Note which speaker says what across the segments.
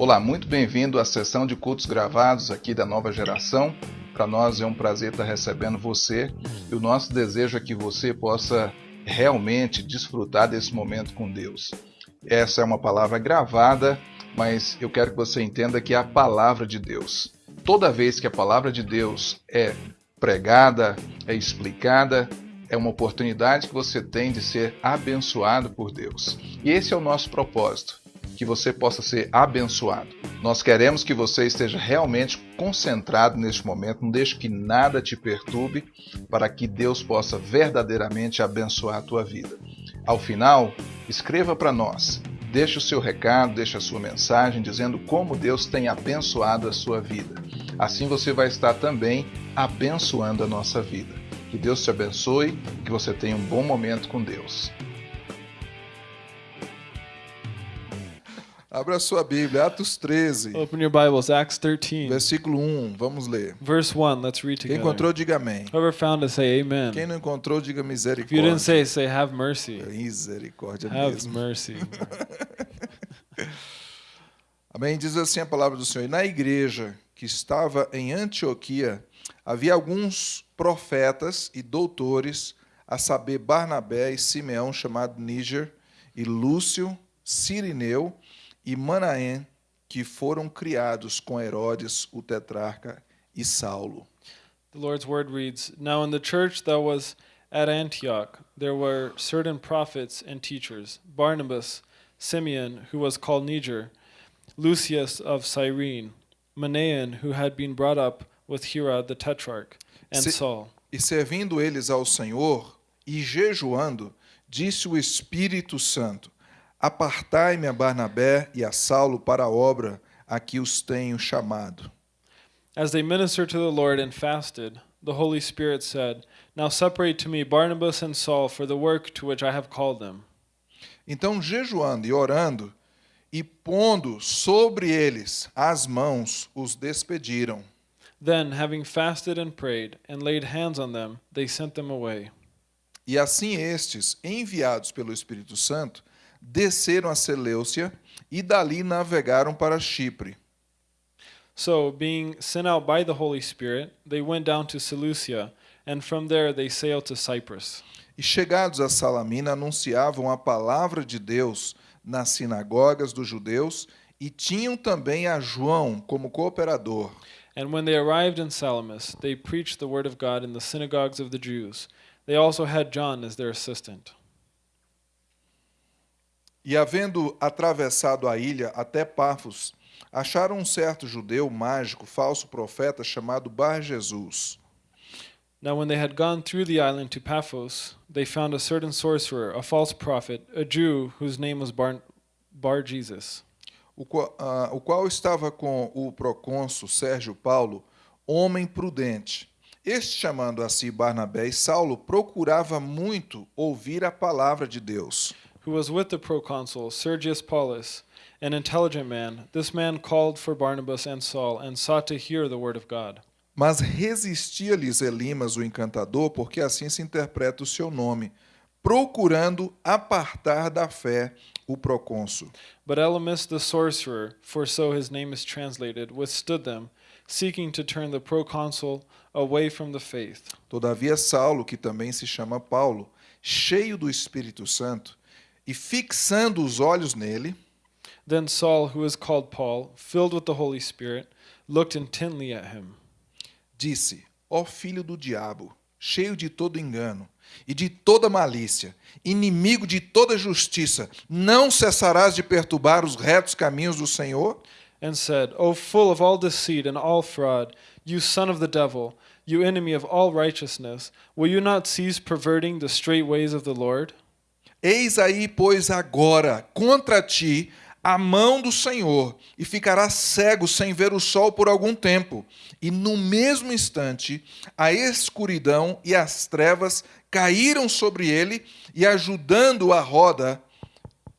Speaker 1: Olá, muito bem-vindo à sessão de cultos gravados aqui da nova geração. Para nós é um prazer estar recebendo você e o nosso desejo é que você possa realmente desfrutar desse momento com Deus. Essa é uma palavra gravada, mas eu quero que você entenda que é a palavra de Deus. Toda vez que a palavra de Deus é pregada, é explicada, é uma oportunidade que você tem de ser abençoado por Deus. E esse é o nosso propósito, que você possa ser abençoado. Nós queremos que você esteja realmente concentrado neste momento, não deixe que nada te perturbe, para que Deus possa verdadeiramente abençoar a tua vida. Ao final, escreva para nós, deixe o seu recado, deixe a sua mensagem dizendo como Deus tem abençoado a sua vida. Assim você vai estar também abençoando a nossa vida. Que Deus te abençoe, que você tenha um bom momento com Deus.
Speaker 2: Abra sua Bíblia, Atos 13,
Speaker 3: Open your Bibles, Acts 13,
Speaker 2: versículo 1. Vamos ler.
Speaker 3: verse 1. Let's read
Speaker 2: Quem
Speaker 3: together.
Speaker 2: encontrou, diga amém.
Speaker 3: Whoever found it, say amen.
Speaker 2: Quem não encontrou, diga
Speaker 3: If you
Speaker 2: misericórdia.
Speaker 3: didn't say, say have mercy.
Speaker 2: Misericórdia
Speaker 3: Have
Speaker 2: mesmo.
Speaker 3: mercy.
Speaker 2: Amém. Diz assim a palavra do Senhor. E na igreja que estava em Antioquia, havia alguns profetas e doutores, a saber, Barnabé e Simeão, chamado Níger, e Lúcio, Sirineu e Manaém, que foram criados com Herodes, o tetrarca, e Saulo.
Speaker 3: The Lord's word reads Now in the church that was at Antioch, there were certain prophets and teachers Barnabas, Simeon, who was called Niger, Lucius of Cyrene, Manaen, who had been brought up with Herod the tetrarch, and
Speaker 2: Se-
Speaker 3: Saul.
Speaker 2: E servindo eles ao Senhor e jejuando, disse o Espírito Santo: Apartai-me a Barnabé e a Saulo para a obra a que os tenho chamado.
Speaker 3: As they ministered to the Lord and fasted, the Holy Spirit said, Now separate to me Barnabas and Saul for the work to which I have called them.
Speaker 2: Então, jejuando e orando, e pondo sobre eles as mãos, os despediram.
Speaker 3: Then, having fasted and prayed, and laid hands on them, they sent them away.
Speaker 2: E assim estes, enviados pelo Espírito Santo, desceram a Seleucia e dali navegaram para Chipre.
Speaker 3: So, being sent out by the Holy Spirit, they went down to Seleucia, and from there they sailed to Cyprus.
Speaker 2: E chegados a Salamina, anunciavam a palavra de Deus nas sinagogas dos judeus e tinham também a João como cooperador.
Speaker 3: And when they arrived in Salamis, they preached the word of God in the synagogues of the Jews. They also had John as their assistant.
Speaker 2: E havendo atravessado a ilha até Pafos, acharam um certo judeu mágico, falso profeta, chamado Bar Jesus.
Speaker 3: Now, when they had gone through the island to Paphos, they found a certain sorcerer, a false prophet, a Jew whose name was Bar, Bar Jesus.
Speaker 2: o qual, ah, o qual estava com o procônsul Sérgio Paulo, homem prudente. Este, chamando a si Barnabé e Saulo, procurava muito ouvir a palavra de Deus.
Speaker 3: Who was with the proconsul Sergius Paulus, an intelligent man. This man called for Barnabas and Saul and sought to hear the word of God.
Speaker 2: Mas resistia-lhes Elimas, o encantador, porque assim se interpreta o seu nome, procurando apartar da fé o procônsul.
Speaker 3: But Elymas the sorcerer, for so his name is translated, withstood them, seeking to turn the proconsul away from the faith.
Speaker 2: Todavia, Saulo, que também se chama Paulo, cheio do Espírito Santo, e fixando os olhos nele,
Speaker 3: Then Saul, who is called Paul, filled with the Holy Spirit, looked intently at him.
Speaker 2: disse: Ó filho do diabo, cheio de todo engano e de toda malícia, inimigo de toda justiça, não cessarás de perturbar os retos caminhos do Senhor?
Speaker 3: and said, O full of all deceit and all fraud, you son of the devil, you enemy of all righteousness, will you not cease perverting the straight ways of the Lord?
Speaker 2: Eis aí, pois, agora contra ti a mão do Senhor, e ficarás cego sem ver o sol por algum tempo. E no mesmo instante, a escuridão e as trevas caíram sobre ele, e ajudando a roda,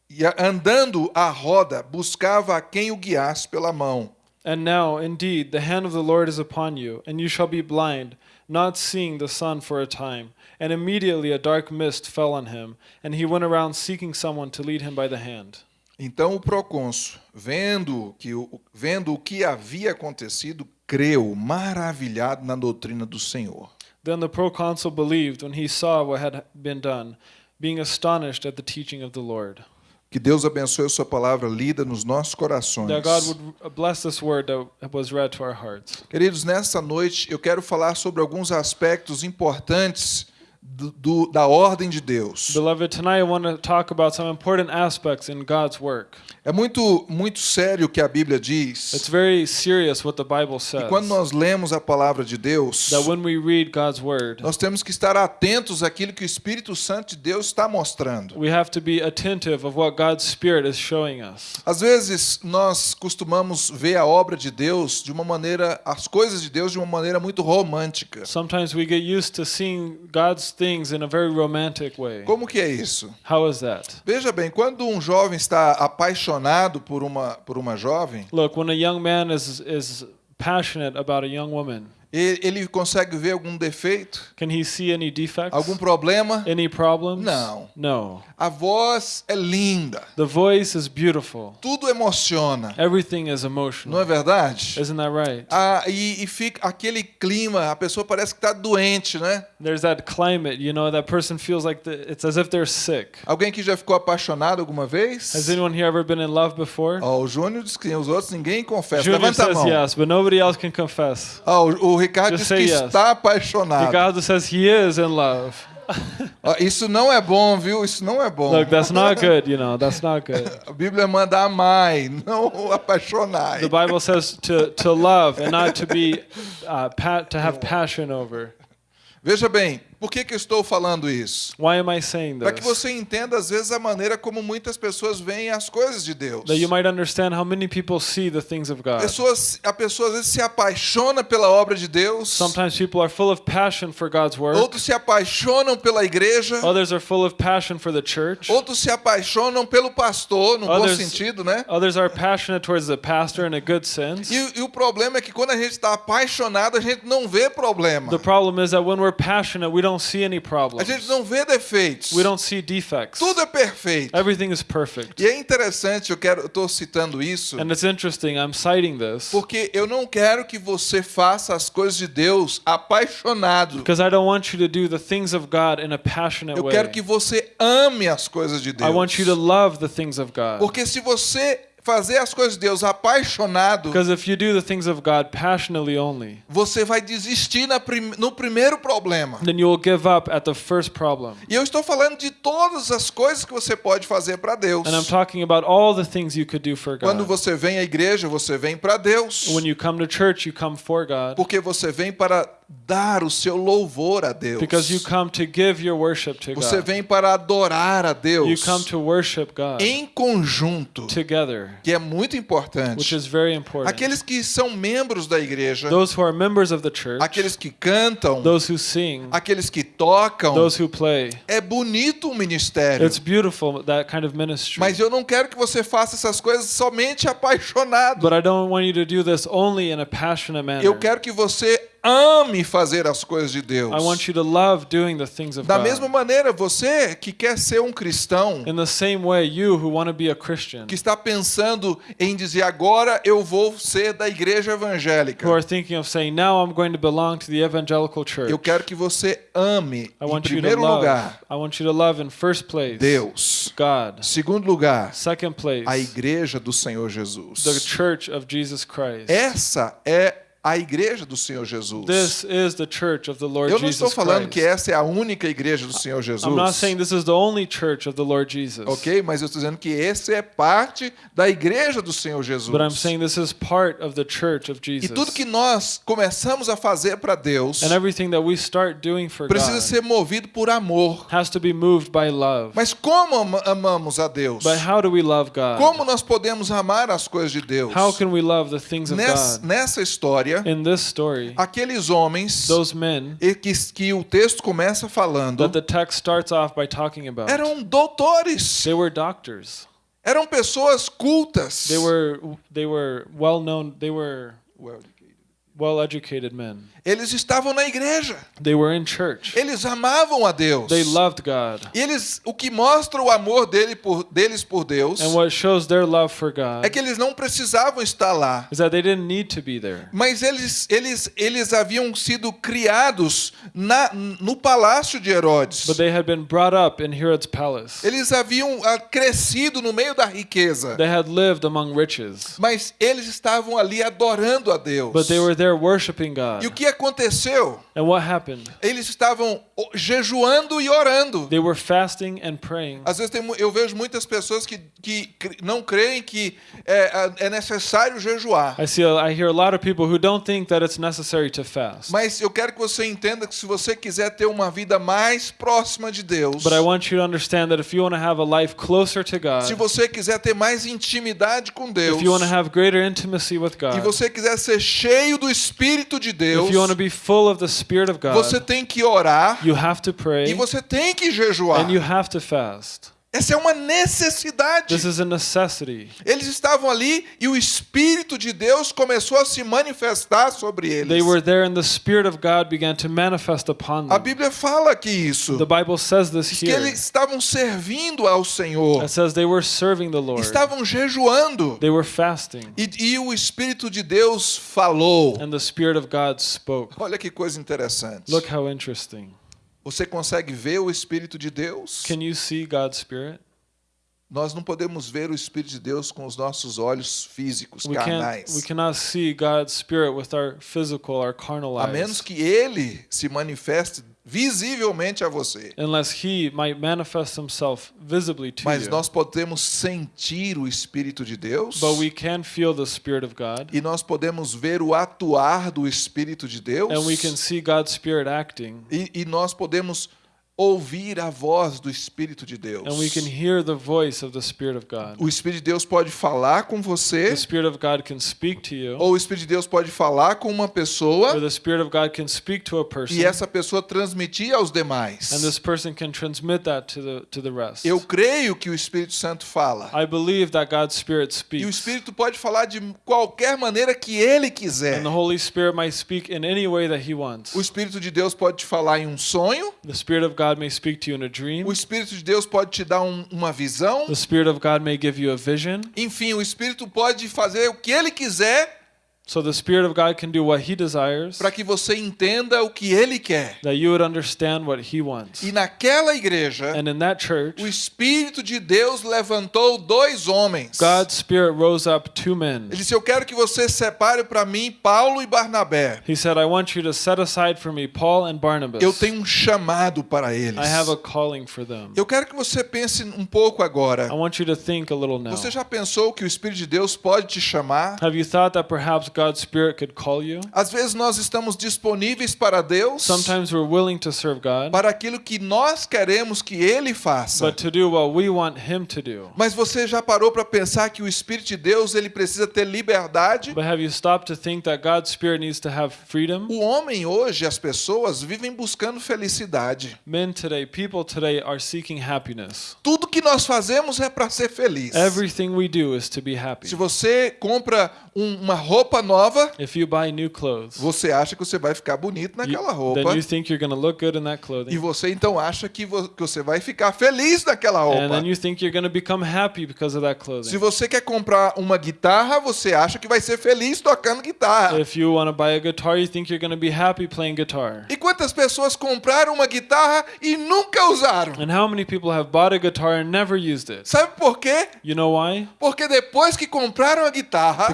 Speaker 2: e andando a roda, buscava a quem o guiasse pela mão.
Speaker 3: And now, indeed, the hand of the Lord is upon you, and you shall be blind, not seeing the sun for a time. And immediately a dark mist fell on him, and he went around seeking someone to lead him by the hand.
Speaker 2: Então o procônsul, vendo que vendo o que havia acontecido, creu, maravilhado na doutrina do Senhor.
Speaker 3: Then the proconsul believed when he saw what had been done, being astonished at the teaching of the Lord.
Speaker 2: Que Deus abençoe a sua palavra lida nos nossos corações.
Speaker 3: That God would bless this word that was read to our hearts.
Speaker 2: Queridos, nessa noite eu quero falar sobre alguns aspectos importantes do, do, da ordem de Deus.
Speaker 3: Beloved, tonight I want to talk about some important aspects in God's work.
Speaker 2: É muito muito sério o que a Bíblia diz.
Speaker 3: It's very serious what the Bible says.
Speaker 2: E quando nós lemos a palavra de Deus,
Speaker 3: That when we read God's word,
Speaker 2: nós temos que estar atentos àquilo que o Espírito Santo de Deus está mostrando.
Speaker 3: we have to be attentive of what God's Spirit is showing us.
Speaker 2: Às vezes nós costumamos ver a obra de Deus de uma maneira, as coisas de Deus de uma maneira muito romântica.
Speaker 3: Sometimes we get used to seeing God's things in a very romantic way.
Speaker 2: Como que é isso?
Speaker 3: How is that?
Speaker 2: Veja bem, quando um jovem está apaixonado por uma por uma jovem,
Speaker 3: Look, when a young man is is passionate about a young woman,
Speaker 2: ele consegue ver algum defeito,
Speaker 3: can he see any defects?
Speaker 2: algum problema?
Speaker 3: Any problems?
Speaker 2: Não.
Speaker 3: No.
Speaker 2: A voz é linda,
Speaker 3: The voice is beautiful.
Speaker 2: tudo emociona,
Speaker 3: Everything is
Speaker 2: não é
Speaker 3: emotional.
Speaker 2: verdade?
Speaker 3: Isn't that right?
Speaker 2: Ah, e, e fica aquele clima, a pessoa parece que está doente, né?
Speaker 3: There's that climate, you know, that person feels like the, it's as if they're sick.
Speaker 2: Alguém que já ficou apaixonado alguma vez?
Speaker 3: Has anyone here ever been in love before?
Speaker 2: Ó, o Júnior disse que os outros ninguém confessa.
Speaker 3: Junior
Speaker 2: Levanta a
Speaker 3: says
Speaker 2: mão.
Speaker 3: yes, but nobody else can confess.
Speaker 2: Ó, o, o Ricardo
Speaker 3: Just
Speaker 2: que
Speaker 3: yes.
Speaker 2: está apaixonado.
Speaker 3: Ricardo says he is in love.
Speaker 2: Isso não é bom, viu? Isso não é bom.
Speaker 3: Look, that's not good, you know, that's not good.
Speaker 2: A Bíblia manda amai, não apaixonai.
Speaker 3: The Bible says to, to love and not to be uh, to have passion over.
Speaker 2: Veja bem, por que, que eu estou falando isso?
Speaker 3: Why am I saying
Speaker 2: Para que você entenda, às vezes, a maneira como muitas pessoas veem as coisas de Deus.
Speaker 3: That you might understand how many people see the things of God.
Speaker 2: Pessoas, a pessoa às vezes se apaixona pela obra de Deus,
Speaker 3: Sometimes people are full of passion for God's work.
Speaker 2: outros se apaixonam pela igreja,
Speaker 3: Others are full of passion for the church.
Speaker 2: outros se apaixonam pelo pastor, no bom
Speaker 3: Others-
Speaker 2: sentido, né?
Speaker 3: Others are passionate towards the pastor in a good sense.
Speaker 2: E, e o problema é que quando a gente está apaixonado, a gente não vê problema.
Speaker 3: The problem is that when we're passionate, we don't see any
Speaker 2: A
Speaker 3: problems.
Speaker 2: gente não vê defeitos.
Speaker 3: We don't see defects.
Speaker 2: Tudo é perfeito.
Speaker 3: Everything is perfect.
Speaker 2: E é interessante, eu quero, eu estou citando isso,
Speaker 3: And it's interesting, I'm citing this
Speaker 2: porque eu não quero que você faça as coisas de Deus apaixonado.
Speaker 3: because I don't want you to do the things of God in a passionate
Speaker 2: Eu
Speaker 3: way.
Speaker 2: quero que você ame as coisas de
Speaker 3: I
Speaker 2: Deus.
Speaker 3: want you to love the things of God.
Speaker 2: Porque se você fazer as coisas de Deus apaixonado,
Speaker 3: Because if you do the things of God passionately only,
Speaker 2: você vai desistir na prim- no primeiro problema.
Speaker 3: then you will give up at the first problem.
Speaker 2: E eu estou falando de todas as coisas que você pode fazer para Deus.
Speaker 3: And I'm talking about all the things you could do for
Speaker 2: Quando você vem à igreja, você vem para Deus.
Speaker 3: When you come to church, you come for God
Speaker 2: Porque você vem para dar o seu louvor a Deus.
Speaker 3: because you come to give your worship to
Speaker 2: Você
Speaker 3: God.
Speaker 2: vem para adorar a
Speaker 3: You
Speaker 2: Deus
Speaker 3: come to worship God
Speaker 2: em conjunto,
Speaker 3: together,
Speaker 2: que é muito
Speaker 3: which
Speaker 2: importante.
Speaker 3: is very important.
Speaker 2: Aqueles que são membros da igreja,
Speaker 3: Those who are members of the church,
Speaker 2: aqueles que cantam,
Speaker 3: those who sing,
Speaker 2: aqueles que tocam,
Speaker 3: those who play.
Speaker 2: é bonito o ministério.
Speaker 3: It's beautiful, that kind of ministry.
Speaker 2: Mas eu não quero que você faça essas coisas somente apaixonado.
Speaker 3: But I don't want you to do this only in a passionate manner.
Speaker 2: Eu quero que você ame fazer as coisas de Deus.
Speaker 3: I want you to love doing the things of
Speaker 2: Da
Speaker 3: God.
Speaker 2: mesma maneira, você que quer ser um cristão,
Speaker 3: In the same way, you who want to be a Christian,
Speaker 2: que está pensando em dizer agora eu vou ser da igreja evangélica.
Speaker 3: who are thinking of saying, now I'm going to belong to the evangelical church,
Speaker 2: Eu quero que você ame,
Speaker 3: I
Speaker 2: em
Speaker 3: want you to
Speaker 2: primeiro
Speaker 3: love.
Speaker 2: lugar, Deus.
Speaker 3: God.
Speaker 2: Segundo lugar,
Speaker 3: Second place,
Speaker 2: a igreja do Senhor Jesus.
Speaker 3: the church of Jesus Christ.
Speaker 2: Essa é a igreja do Senhor Jesus.
Speaker 3: This is the church of the Lord
Speaker 2: Eu não estou falando que essa é a única igreja do Senhor Jesus.
Speaker 3: I'm not saying this is the only church of the Lord Jesus.
Speaker 2: Ok? Mas eu estou dizendo que esse é parte da igreja do Senhor Jesus.
Speaker 3: But I'm saying this is part of the church of
Speaker 2: E
Speaker 3: Jesus.
Speaker 2: tudo que nós começamos a fazer para Deus
Speaker 3: and everything that we start doing for
Speaker 2: precisa
Speaker 3: God
Speaker 2: ser movido por amor.
Speaker 3: has to be moved by love.
Speaker 2: Mas como ama- amamos a Deus?
Speaker 3: But how do we love God?
Speaker 2: Como nós podemos amar as coisas de Deus?
Speaker 3: How can we love the things of
Speaker 2: Nessa,
Speaker 3: God?
Speaker 2: nessa história,
Speaker 3: In this story,
Speaker 2: aqueles homens
Speaker 3: those men
Speaker 2: que, que o texto começa falando
Speaker 3: that the text starts off by talking about,
Speaker 2: eram doutores,
Speaker 3: they were doctors.
Speaker 2: eram pessoas cultas.
Speaker 3: They were they were well known. They were well-educated men.
Speaker 2: Eles estavam na igreja.
Speaker 3: They were in church.
Speaker 2: Eles amavam a Deus.
Speaker 3: They loved God.
Speaker 2: E eles, o que mostra o amor dele por, deles por Deus
Speaker 3: And what shows their love for God
Speaker 2: é que eles não precisavam estar lá.
Speaker 3: is that they didn't need to be there.
Speaker 2: Mas eles, eles, eles haviam sido criados na, no palácio de Herodes.
Speaker 3: But they had been brought up in Herod's palace.
Speaker 2: Eles haviam ah, crescido no meio da riqueza.
Speaker 3: They had lived among riches.
Speaker 2: Mas eles estavam ali adorando a Deus.
Speaker 3: But they were
Speaker 2: E o
Speaker 3: God.
Speaker 2: que aconteceu?
Speaker 3: And what happened?
Speaker 2: Eles estavam jejuando e orando.
Speaker 3: They were fasting and praying.
Speaker 2: Às vezes tem eu vejo muitas pessoas que, que não creem que é, é necessário jejuar.
Speaker 3: I see I hear a lot of people who don't think that it's necessary to fast.
Speaker 2: Mas eu quero que você entenda que se você quiser ter uma vida mais próxima de Deus,
Speaker 3: But I want you to understand that if you want to have a life closer to
Speaker 2: se você quiser ter mais intimidade com Deus,
Speaker 3: if you want to have greater intimacy with
Speaker 2: e
Speaker 3: God,
Speaker 2: você quiser ser cheio do Espírito de Deus,
Speaker 3: if you want to be full of the Spirit of
Speaker 2: você
Speaker 3: God,
Speaker 2: tem que orar
Speaker 3: you have to
Speaker 2: e
Speaker 3: pray
Speaker 2: você tem que jejuar.
Speaker 3: and you have to fast.
Speaker 2: Essa é uma necessidade.
Speaker 3: This is a necessity.
Speaker 2: Eles estavam ali e o Espírito de Deus começou a se manifestar sobre eles.
Speaker 3: They were there and the Spirit of God began to manifest upon
Speaker 2: A
Speaker 3: them.
Speaker 2: Bíblia fala aqui isso.
Speaker 3: The Bible says this
Speaker 2: que
Speaker 3: here.
Speaker 2: eles estavam servindo ao Senhor,
Speaker 3: It says they were serving the Lord.
Speaker 2: estavam jejuando.
Speaker 3: They were fasting.
Speaker 2: E, e o Espírito de Deus falou.
Speaker 3: And the Spirit of God spoke.
Speaker 2: Olha que coisa interessante.
Speaker 3: Look how interesting.
Speaker 2: Você consegue ver o Espírito de Deus?
Speaker 3: Can you see God's Spirit?
Speaker 2: Nós não podemos ver o Espírito de Deus com os nossos olhos físicos,
Speaker 3: We
Speaker 2: carnais.
Speaker 3: we cannot see God's Spirit with our physical, our carnal
Speaker 2: A menos
Speaker 3: eyes.
Speaker 2: que Ele se manifeste visivelmente a você.
Speaker 3: Unless He might manifest Himself visibly to
Speaker 2: Mas
Speaker 3: you.
Speaker 2: nós podemos sentir o Espírito de Deus.
Speaker 3: But we can feel the Spirit of God.
Speaker 2: E nós podemos ver o atuar do Espírito de Deus.
Speaker 3: And we can see God's Spirit acting.
Speaker 2: E, e nós podemos ouvir a voz do Espírito de Deus.
Speaker 3: And we can hear the voice of the Spirit of God.
Speaker 2: O Espírito de Deus pode falar com você,
Speaker 3: The Spirit of God can speak to you.
Speaker 2: ou o Espírito de Deus pode falar com uma
Speaker 3: Or
Speaker 2: pessoa
Speaker 3: the Spirit of God can speak to a person.
Speaker 2: e essa pessoa transmitir aos demais.
Speaker 3: And this person can transmit that to the to the rest.
Speaker 2: Eu creio que o Espírito Santo fala.
Speaker 3: I believe that God's Spirit
Speaker 2: E o
Speaker 3: speaks.
Speaker 2: Espírito pode falar de qualquer maneira que ele quiser.
Speaker 3: And the Holy Spirit might speak in any way that He wants.
Speaker 2: O Espírito de Deus pode te falar em um sonho.
Speaker 3: The Spirit of God may speak to you in a dream.
Speaker 2: O Espírito de Deus pode te dar um- uma visão.
Speaker 3: The Spirit of God may give you a vision.
Speaker 2: Enfim, o Espírito pode fazer o que ele quiser
Speaker 3: So the Spirit of God can do what He desires,
Speaker 2: para que você entenda o que ele quer.
Speaker 3: that you would understand what He wants.
Speaker 2: E naquela igreja,
Speaker 3: And in that church,
Speaker 2: o Espírito de Deus levantou dois homens.
Speaker 3: God's Spirit rose up two men.
Speaker 2: Ele disse: Eu quero que você separe para mim Paulo e Barnabé.
Speaker 3: He said, I want you to set aside for me Paul and Barnabas.
Speaker 2: Eu tenho um chamado para eles.
Speaker 3: I have a calling for them.
Speaker 2: Eu quero que você pense um pouco agora.
Speaker 3: I want you to think a little now.
Speaker 2: Você já pensou que o Espírito de Deus pode te chamar?
Speaker 3: Have you thought that perhaps God's Spirit could call you?
Speaker 2: Às vezes nós estamos disponíveis para Deus,
Speaker 3: Sometimes we're willing to serve God,
Speaker 2: para aquilo que nós queremos que Ele faça.
Speaker 3: but to do what we want Him to do.
Speaker 2: Mas você já parou para pensar que o Espírito de Deus ele precisa ter liberdade?
Speaker 3: But have you stopped to think that God's Spirit needs to have freedom?
Speaker 2: O homem hoje, as pessoas vivem buscando felicidade.
Speaker 3: Men today, people today are seeking happiness.
Speaker 2: Tudo que nós fazemos é para ser feliz.
Speaker 3: Everything we do is to be happy.
Speaker 2: Se você compra um- uma roupa nova,
Speaker 3: If you buy new clothes,
Speaker 2: você acha que você vai ficar bonito naquela roupa.
Speaker 3: you think you're going to look good in that
Speaker 2: E você então acha que vo- que você vai ficar feliz naquela
Speaker 3: And
Speaker 2: roupa.
Speaker 3: then you think you're going to become happy because of that
Speaker 2: Se você quer comprar uma guitarra, você acha que vai ser feliz tocando guitarra.
Speaker 3: If you want to buy a guitar, you think you're going to be happy playing guitar.
Speaker 2: E quantas pessoas compraram uma guitarra e nunca usaram?
Speaker 3: And how many people have bought a guitar and never used it?
Speaker 2: Sabe por quê?
Speaker 3: You know why?
Speaker 2: Porque depois que compraram a guitarra,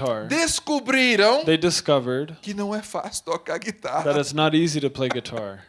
Speaker 3: Guitar,
Speaker 2: descobriram
Speaker 3: they discovered
Speaker 2: que não é fácil tocar
Speaker 3: that
Speaker 2: guitarra.
Speaker 3: it's not easy to play guitar.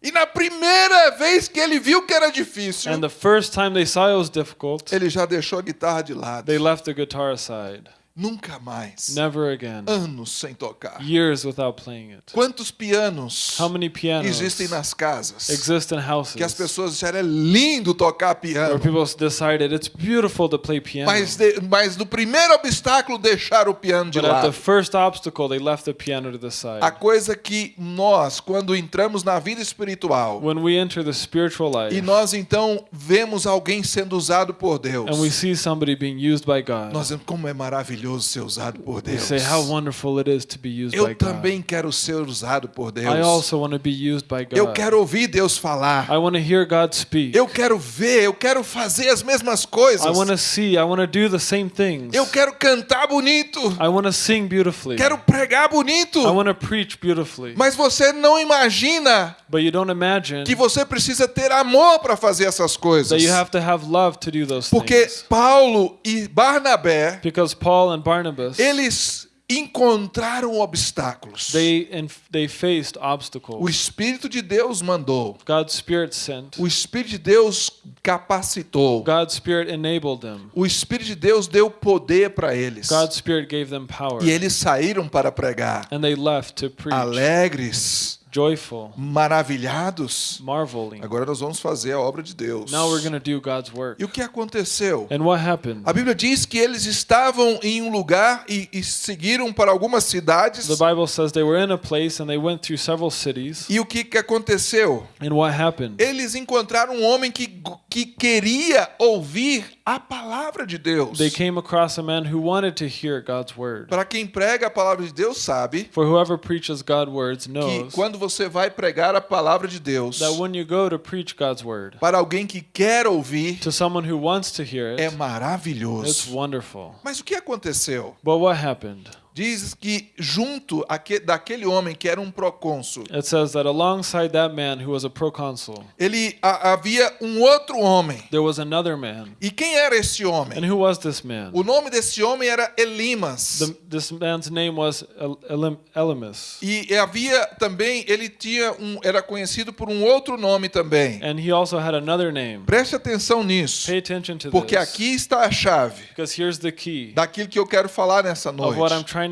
Speaker 2: E na primeira vez que ele viu que era difícil,
Speaker 3: And the first time they saw it was difficult,
Speaker 2: ele já deixou a guitarra de lado.
Speaker 3: they left the guitar aside.
Speaker 2: Nunca mais.
Speaker 3: Never again.
Speaker 2: Anos sem tocar.
Speaker 3: Years without playing it.
Speaker 2: Quantos pianos
Speaker 3: How many pianos
Speaker 2: existem nas casas
Speaker 3: exist in
Speaker 2: que as
Speaker 3: houses
Speaker 2: pessoas disseram é lindo tocar
Speaker 3: where
Speaker 2: piano,
Speaker 3: people decided it's beautiful to play piano,
Speaker 2: mas, de- mas no primeiro obstáculo deixaram o piano de
Speaker 3: but at the
Speaker 2: lado.
Speaker 3: first obstacle they left the piano to the
Speaker 2: A
Speaker 3: side.
Speaker 2: coisa que nós, quando entramos na vida espiritual,
Speaker 3: When we enter the spiritual
Speaker 2: e
Speaker 3: life
Speaker 2: nós então vemos alguém sendo usado por Deus,
Speaker 3: and we see somebody being used by God,
Speaker 2: nós vemos como é maravilhoso maravilhoso ser usado por Deus.
Speaker 3: say how wonderful it is to be used by
Speaker 2: Eu
Speaker 3: God.
Speaker 2: também quero ser usado por
Speaker 3: I
Speaker 2: Deus.
Speaker 3: also want to be used by God.
Speaker 2: Eu quero ouvir Deus falar.
Speaker 3: I want to hear God speak.
Speaker 2: Eu quero ver, eu quero fazer as mesmas coisas.
Speaker 3: I want to see. I want to do the same things.
Speaker 2: Eu quero cantar bonito.
Speaker 3: I want to sing beautifully.
Speaker 2: Quero pregar bonito.
Speaker 3: I want to preach beautifully.
Speaker 2: Mas você não imagina
Speaker 3: But you don't imagine
Speaker 2: que você precisa ter amor para fazer essas coisas.
Speaker 3: that you have to have love to do those
Speaker 2: Porque
Speaker 3: things.
Speaker 2: Paulo e Barnabé,
Speaker 3: Because Paul and Barnabas,
Speaker 2: eles encontraram obstáculos.
Speaker 3: they they faced
Speaker 2: O
Speaker 3: obstacles.
Speaker 2: Espírito de Deus mandou.
Speaker 3: God's Spirit sent.
Speaker 2: O Espírito de Deus capacitou.
Speaker 3: God's Spirit enabled them.
Speaker 2: O Espírito de Deus deu poder para eles.
Speaker 3: God's Spirit gave them power.
Speaker 2: E eles saíram para pregar.
Speaker 3: And they left to preach,
Speaker 2: Alegres,
Speaker 3: joyful,
Speaker 2: maravilhados.
Speaker 3: marveling.
Speaker 2: Agora nós vamos fazer a obra de Deus.
Speaker 3: Now we're going to do God's work.
Speaker 2: E o que aconteceu?
Speaker 3: And what happened?
Speaker 2: A Bíblia diz que eles estavam em um lugar e, e seguiram para algumas cidades.
Speaker 3: The Bible says they were in a place and they went through several cities.
Speaker 2: E o que, que aconteceu?
Speaker 3: And what happened?
Speaker 2: Eles encontraram um homem que, que queria ouvir a palavra de Deus.
Speaker 3: They came across a man who wanted to hear God's word.
Speaker 2: Para quem prega a palavra de Deus sabe
Speaker 3: For whoever preaches God's words
Speaker 2: que
Speaker 3: knows
Speaker 2: quando você vai pregar a palavra de Deus
Speaker 3: that when you go to preach God's word
Speaker 2: para alguém que quer ouvir,
Speaker 3: to someone who wants to hear
Speaker 2: é
Speaker 3: it, it's
Speaker 2: maravilhoso.
Speaker 3: wonderful.
Speaker 2: Mas o que aconteceu?
Speaker 3: But what happened?
Speaker 2: Diz que junto aque- daquele homem que era um procônsul,
Speaker 3: It says that alongside that man who was a proconsul,
Speaker 2: ele a- havia um outro homem.
Speaker 3: there was another man.
Speaker 2: E quem era esse
Speaker 3: And
Speaker 2: homem?
Speaker 3: who was this man?
Speaker 2: O nome desse homem era Elimas.
Speaker 3: The, this man's name was El- Elim- Elimus.
Speaker 2: E havia também, ele tinha um, era conhecido por um outro nome também.
Speaker 3: And he also had another name.
Speaker 2: Preste atenção nisso,
Speaker 3: Pay attention to
Speaker 2: porque
Speaker 3: this.
Speaker 2: aqui está a chave
Speaker 3: Because here's the key
Speaker 2: daquilo que eu quero falar nessa
Speaker 3: of what I'm
Speaker 2: noite.
Speaker 3: trying.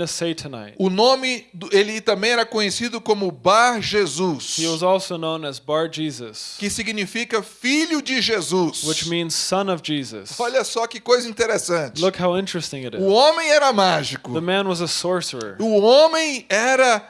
Speaker 2: O nome, ele também era conhecido como Bar Jesus,
Speaker 3: He was also known as Bar Jesus,
Speaker 2: que significa filho de Jesus.
Speaker 3: which means son of Jesus.
Speaker 2: Olha só que coisa interessante.
Speaker 3: Look how interesting it
Speaker 2: O
Speaker 3: is.
Speaker 2: homem era mágico.
Speaker 3: The man was a sorcerer.
Speaker 2: O homem era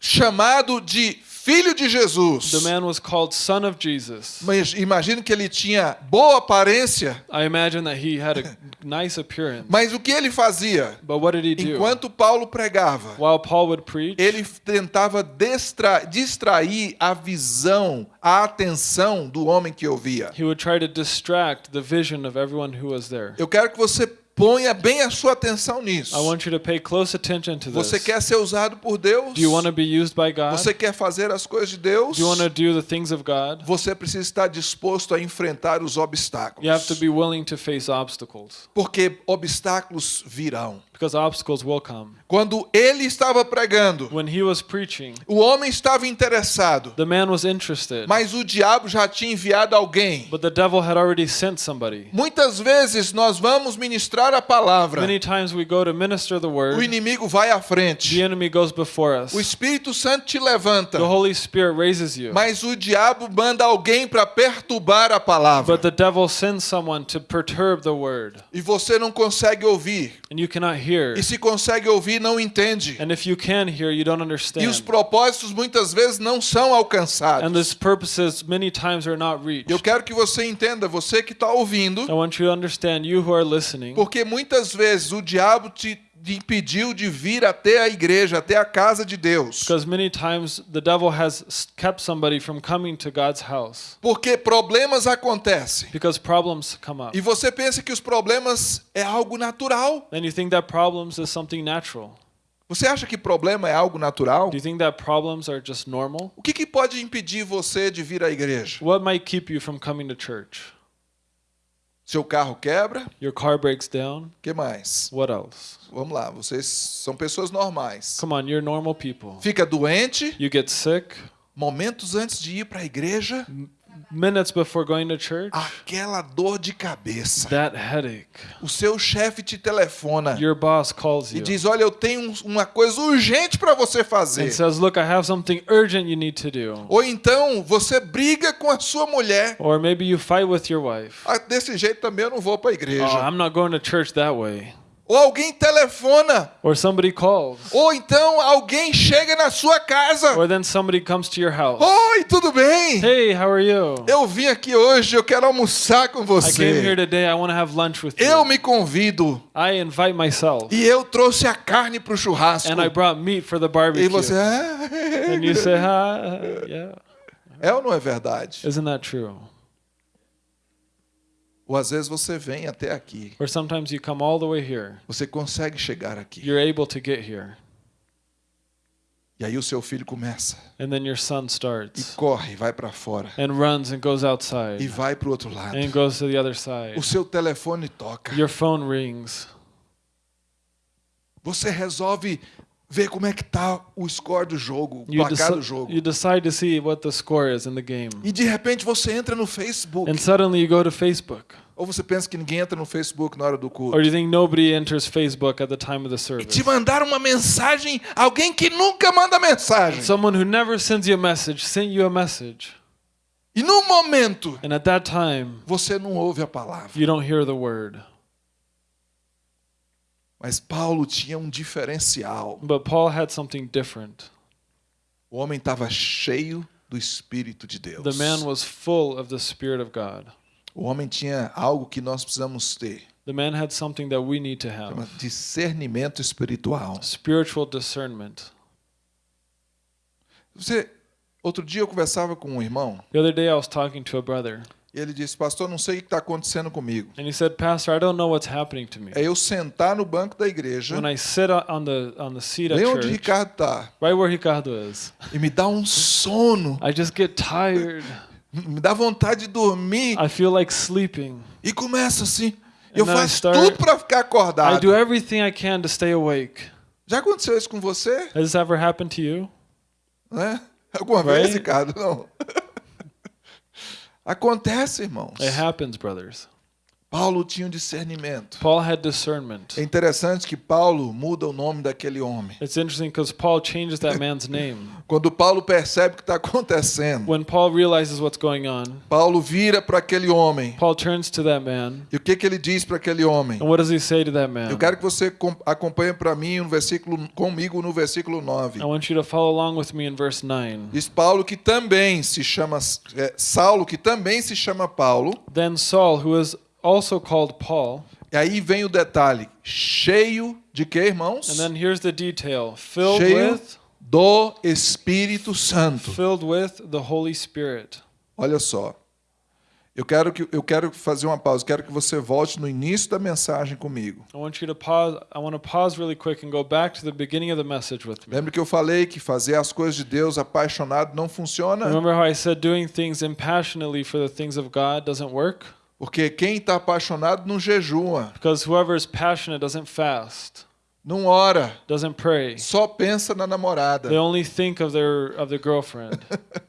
Speaker 2: chamado de filho de
Speaker 3: The
Speaker 2: Jesus.
Speaker 3: man was called son of Jesus.
Speaker 2: Mas imagino que ele tinha boa aparência,
Speaker 3: I imagine that he had a nice appearance.
Speaker 2: mas o que ele fazia?
Speaker 3: But what did he do?
Speaker 2: Enquanto Paulo pregava,
Speaker 3: While Paul would preach,
Speaker 2: ele tentava destra- distrair a visão, a atenção do homem que ouvia.
Speaker 3: he would try to distract the vision of everyone who was there.
Speaker 2: Eu quero que você ponha bem a sua atenção nisso.
Speaker 3: I want you to pay close attention to
Speaker 2: Você
Speaker 3: this.
Speaker 2: quer ser usado por Deus?
Speaker 3: Do you want to be used by God?
Speaker 2: Você quer fazer as coisas de Deus?
Speaker 3: Do you want to do the things of God?
Speaker 2: Você precisa estar disposto a enfrentar os obstáculos.
Speaker 3: You have to be willing to face obstacles
Speaker 2: Porque obstáculos virão.
Speaker 3: because obstacles will come.
Speaker 2: Quando ele estava pregando,
Speaker 3: When he was preaching,
Speaker 2: o homem estava interessado,
Speaker 3: the man was interested,
Speaker 2: mas o diabo já tinha enviado alguém.
Speaker 3: but the devil had already sent somebody.
Speaker 2: Muitas vezes nós vamos ministrar a palavra,
Speaker 3: Many times we go to minister the
Speaker 2: o
Speaker 3: word,
Speaker 2: inimigo vai à
Speaker 3: the
Speaker 2: frente,
Speaker 3: enemy goes before us.
Speaker 2: o Espírito Santo te levanta,
Speaker 3: The Holy Spirit raises you,
Speaker 2: mas o diabo manda alguém para perturbar a palavra.
Speaker 3: But the devil sends someone to perturb the word,
Speaker 2: e você não consegue ouvir.
Speaker 3: And you cannot hear.
Speaker 2: E se consegue ouvir, não entende.
Speaker 3: And if you can hear, you don't
Speaker 2: E os
Speaker 3: understand.
Speaker 2: propósitos muitas vezes não são
Speaker 3: And
Speaker 2: alcançados.
Speaker 3: purposes many times are not reached.
Speaker 2: Eu quero que você entenda, você que está ouvindo,
Speaker 3: I want you to understand, you who are listening,
Speaker 2: porque muitas vezes o diabo te impediu de vir até a igreja, até a casa de Deus. Porque problemas acontecem.
Speaker 3: because problems come up.
Speaker 2: E você pensa que os problemas é algo natural?
Speaker 3: Then you think that problems is something natural.
Speaker 2: Você acha que problema é algo natural?
Speaker 3: Do you think that problems are just normal?
Speaker 2: O que, que pode impedir você de vir à igreja?
Speaker 3: What might keep you from coming to church?
Speaker 2: Seu carro quebra?
Speaker 3: Your car breaks down?
Speaker 2: Que mais?
Speaker 3: What else?
Speaker 2: Vamos lá, vocês são pessoas normais.
Speaker 3: Come on, you're normal people.
Speaker 2: Fica doente,
Speaker 3: You get sick
Speaker 2: momentos antes de ir para a igreja,
Speaker 3: minutes before going to church.
Speaker 2: aquela dor de cabeça.
Speaker 3: That headache.
Speaker 2: O seu chefe te telefona
Speaker 3: Your boss calls
Speaker 2: e
Speaker 3: you
Speaker 2: diz: Olha, eu tenho um- uma coisa urgente para você fazer.
Speaker 3: and says, Look, I have something urgent you need to do.
Speaker 2: Ou então você briga com a sua mulher.
Speaker 3: Or maybe you fight with your wife.
Speaker 2: Ah, desse jeito também eu não vou para a
Speaker 3: Oh,
Speaker 2: igreja.
Speaker 3: I'm not going to church that way.
Speaker 2: Ou alguém telefona.
Speaker 3: or somebody calls,
Speaker 2: Ou então alguém chega na sua casa.
Speaker 3: or then somebody comes to your house.
Speaker 2: Oi, tudo bem?
Speaker 3: Hey, how are you?
Speaker 2: Eu vim aqui hoje, eu quero almoçar com
Speaker 3: I came here
Speaker 2: você.
Speaker 3: today. I want to have lunch with
Speaker 2: Eu
Speaker 3: you.
Speaker 2: me convido.
Speaker 3: I invite myself,
Speaker 2: E eu trouxe a carne para o churrasco.
Speaker 3: and I brought meat for the
Speaker 2: E
Speaker 3: barbecue.
Speaker 2: você. "Ah,
Speaker 3: And you say, "Hi, yeah."
Speaker 2: É ou não é verdade?
Speaker 3: Isn't that true?
Speaker 2: Ou às vezes você vem até aqui.
Speaker 3: Or sometimes you come all the way here.
Speaker 2: Você consegue chegar aqui.
Speaker 3: You're able to get here,
Speaker 2: E aí o seu filho começa.
Speaker 3: and then your son
Speaker 2: E
Speaker 3: starts
Speaker 2: corre, vai para fora.
Speaker 3: and runs and goes
Speaker 2: E
Speaker 3: outside
Speaker 2: vai para o outro lado.
Speaker 3: and goes to the other side.
Speaker 2: O seu telefone toca.
Speaker 3: Your phone rings.
Speaker 2: Você resolve ver como é que tá o score do jogo, o
Speaker 3: You,
Speaker 2: placar do jogo.
Speaker 3: you decide to see what the score is in the game.
Speaker 2: E de repente você entra no Facebook.
Speaker 3: And suddenly you go to Facebook.
Speaker 2: Ou você pensa que ninguém entra no Facebook na hora do culto.
Speaker 3: Or you think nobody enters Facebook at the time of the
Speaker 2: E
Speaker 3: service?
Speaker 2: te mandaram uma mensagem, alguém que nunca manda mensagem.
Speaker 3: Someone who never sends you a message sent you a message.
Speaker 2: E no momento
Speaker 3: And at that time,
Speaker 2: você não ouve a palavra.
Speaker 3: you don't hear the word.
Speaker 2: Mas Paulo tinha um diferencial.
Speaker 3: But Paul had something different.
Speaker 2: O homem estava cheio do Espírito de Deus.
Speaker 3: The man was full of the Spirit of God.
Speaker 2: O homem tinha algo que nós precisamos ter.
Speaker 3: The man had something that we need to
Speaker 2: Chama
Speaker 3: have
Speaker 2: discernimento espiritual.
Speaker 3: spiritual discernment.
Speaker 2: Você, outro dia eu conversava com um irmão
Speaker 3: The other day I was talking to a brother,
Speaker 2: ele disse: Pastor, não sei o que está acontecendo comigo.
Speaker 3: and he said, Pastor, I don't know what's happening to me.
Speaker 2: É eu sentar no banco da igreja,
Speaker 3: When I sit on the, on the seat at
Speaker 2: bem onde
Speaker 3: church,
Speaker 2: Ricardo está,
Speaker 3: right where Ricardo is,
Speaker 2: e me dá um sono,
Speaker 3: I just get tired.
Speaker 2: me dá vontade de dormir
Speaker 3: I feel like sleeping.
Speaker 2: e começa assim. Eu
Speaker 3: And I
Speaker 2: faço
Speaker 3: start-
Speaker 2: tudo para ficar
Speaker 3: I
Speaker 2: acordado.
Speaker 3: do everything I can to stay awake.
Speaker 2: Já aconteceu isso com você?
Speaker 3: Has this ever happened to you?
Speaker 2: Né? Alguma
Speaker 3: Right?
Speaker 2: vez, Ricardo? Não. Acontece, irmãos.
Speaker 3: It happens, brothers.
Speaker 2: Paulo tinha um discernimento.
Speaker 3: Paul had discernment.
Speaker 2: É interessante que Paulo muda o nome daquele homem.
Speaker 3: It's interesting because Paul changes that man's name.
Speaker 2: Quando Paulo percebe o que está acontecendo,
Speaker 3: When Paul realizes what's going on,
Speaker 2: Paulo vira para aquele homem.
Speaker 3: Paul turns to that man.
Speaker 2: E o que, que ele diz para aquele homem?
Speaker 3: And what does he say to that man?
Speaker 2: Eu quero que você com- acompanhe para mim no versículo comigo no versículo 9.
Speaker 3: I want you to follow along with me in verse 9.
Speaker 2: Diz Paulo que também se chama é, Saulo que também se chama Paulo.
Speaker 3: Then Saul, who is also called Paul,
Speaker 2: E aí vem o detalhe, cheio de que, irmãos?
Speaker 3: and then here's the detail filled
Speaker 2: cheio
Speaker 3: with
Speaker 2: do Espírito Santo.
Speaker 3: filled with the Holy Spirit.
Speaker 2: Olha só. Eu quero que eu quero fazer uma pausa. Quero que você volte no início da mensagem comigo.
Speaker 3: I want you to pause. I want to pause really quick and go back to the beginning of the message with me.
Speaker 2: Lembra que eu falei que fazer as coisas de Deus apaixonado não funciona?
Speaker 3: Remember how I said doing things impassionately for the things of God doesn't work?
Speaker 2: Porque quem está apaixonado não jejua,
Speaker 3: Because whoever is passionate doesn't fast,
Speaker 2: não ora,
Speaker 3: doesn't pray.
Speaker 2: só pensa na namorada.
Speaker 3: They only think of their of their girlfriend.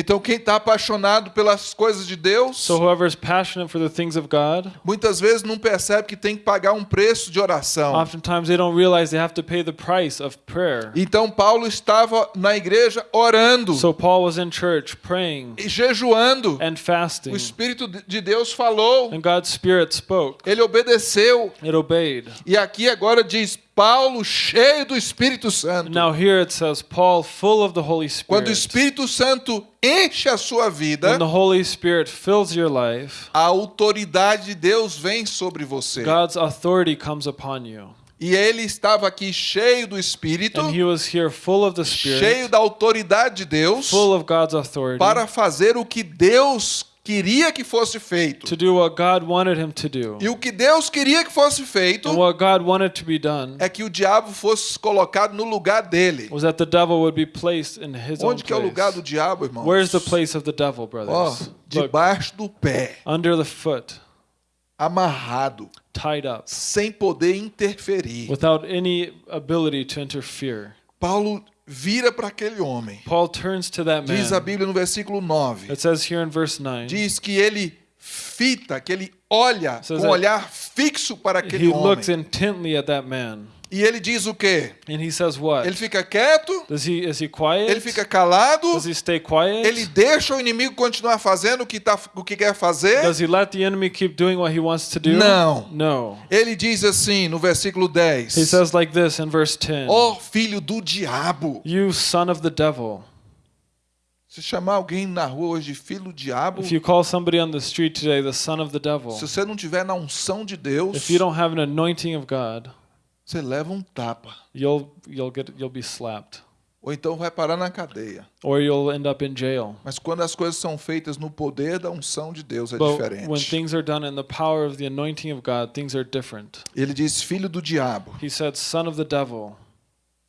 Speaker 2: Então quem está apaixonado pelas coisas de Deus,
Speaker 3: So whoever is passionate for the things of God,
Speaker 2: muitas vezes não percebe que tem que pagar um preço de oração.
Speaker 3: oftentimes they don't realize they have to pay the price of prayer.
Speaker 2: Então Paulo estava na igreja orando
Speaker 3: So Paul was in church praying
Speaker 2: e jejuando.
Speaker 3: and fasting,
Speaker 2: O Espírito de Deus falou,
Speaker 3: and God's Spirit spoke.
Speaker 2: ele obedeceu.
Speaker 3: It obeyed.
Speaker 2: E aqui agora diz Paulo cheio do Espírito Santo.
Speaker 3: Now here it says Paul full of the Holy
Speaker 2: Quando o
Speaker 3: Spirit.
Speaker 2: Espírito Santo enche a sua vida,
Speaker 3: When the Holy Spirit fills your life,
Speaker 2: a autoridade de Deus vem sobre você.
Speaker 3: God's authority comes upon you.
Speaker 2: E ele estava aqui cheio do Espírito,
Speaker 3: And he was here full of the
Speaker 2: cheio
Speaker 3: Spirit,
Speaker 2: da autoridade de Deus,
Speaker 3: full of God's authority
Speaker 2: para fazer o que Deus queria que fosse feito.
Speaker 3: to do what God wanted him to do.
Speaker 2: E o que Deus queria que fosse feito
Speaker 3: And what God wanted to be done
Speaker 2: é que o diabo fosse colocado no lugar dele.
Speaker 3: was that the devil would be placed in his
Speaker 2: Onde que é o lugar do diabo, irmãos?
Speaker 3: Where's the place of the devil, brothers? Look,
Speaker 2: debaixo do pé,
Speaker 3: under the foot,
Speaker 2: amarrado,
Speaker 3: tied up,
Speaker 2: sem poder interferir.
Speaker 3: without any ability to interfere.
Speaker 2: Paulo vira para aquele homem.
Speaker 3: Paul turns to that
Speaker 2: Diz a
Speaker 3: man.
Speaker 2: Bíblia no versículo 9.
Speaker 3: It says here in verse 9,
Speaker 2: Diz que ele fita, que ele olha com um olhar fixo para aquele
Speaker 3: he
Speaker 2: homem.
Speaker 3: looks intently at that man.
Speaker 2: E ele diz o quê?
Speaker 3: And he says what?
Speaker 2: Ele fica quieto,
Speaker 3: Does he is he quiet?
Speaker 2: ele fica calado,
Speaker 3: Does he stay quiet?
Speaker 2: ele deixa o inimigo continuar fazendo o que, tá, o que quer fazer.
Speaker 3: Does he let the enemy keep doing what he wants to do?
Speaker 2: Não.
Speaker 3: No.
Speaker 2: Ele diz assim no versículo 10:
Speaker 3: He says like this in verse 10.
Speaker 2: Ó filho do diabo.
Speaker 3: You son of the devil.
Speaker 2: Se chamar alguém na rua hoje filho do diabo,
Speaker 3: If you call somebody on the street today the son of the devil,
Speaker 2: se você não tiver na unção de Deus,
Speaker 3: if you don't have an anointing of God,
Speaker 2: você leva um tapa.
Speaker 3: you'll you'll get you'll be slapped
Speaker 2: Ou então vai parar na cadeia.
Speaker 3: or you'll end up in jail.
Speaker 2: Mas quando as coisas são feitas no poder da unção de Deus é
Speaker 3: But when
Speaker 2: diferente.
Speaker 3: things are done in the power of the anointing of God, things are different.
Speaker 2: Ele diz filho do diabo,
Speaker 3: He said, "Son of the devil,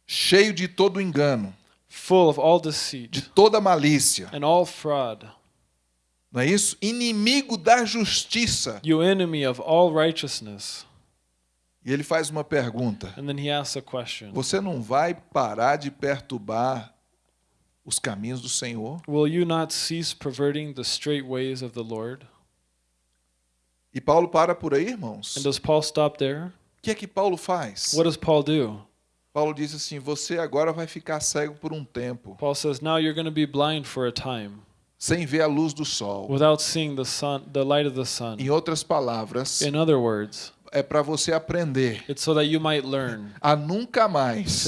Speaker 2: cheio de todo engano,
Speaker 3: full of all
Speaker 2: de
Speaker 3: deceit
Speaker 2: toda malícia.
Speaker 3: and all fraud,
Speaker 2: Não é isso? Inimigo da justiça.
Speaker 3: you enemy of all righteousness."
Speaker 2: E ele faz uma pergunta:
Speaker 3: And then he asks a question.
Speaker 2: Você não vai parar de perturbar os caminhos do Senhor?
Speaker 3: Will you not cease perverting the straight ways of the Lord?
Speaker 2: E Paulo para por aí, irmãos.
Speaker 3: And
Speaker 2: O
Speaker 3: does Paul stop there?
Speaker 2: que é que Paulo faz?
Speaker 3: What does Paul do?
Speaker 2: Paulo diz assim: Você agora vai ficar cego por um tempo,
Speaker 3: Paul says, Now you're going to be blind for a time
Speaker 2: sem ver a luz do sol.
Speaker 3: without seeing the sun, the light of the sun.
Speaker 2: Em outras palavras,
Speaker 3: In other words,
Speaker 2: é para você aprender
Speaker 3: it's so that you might learn
Speaker 2: a nunca
Speaker 3: to
Speaker 2: mais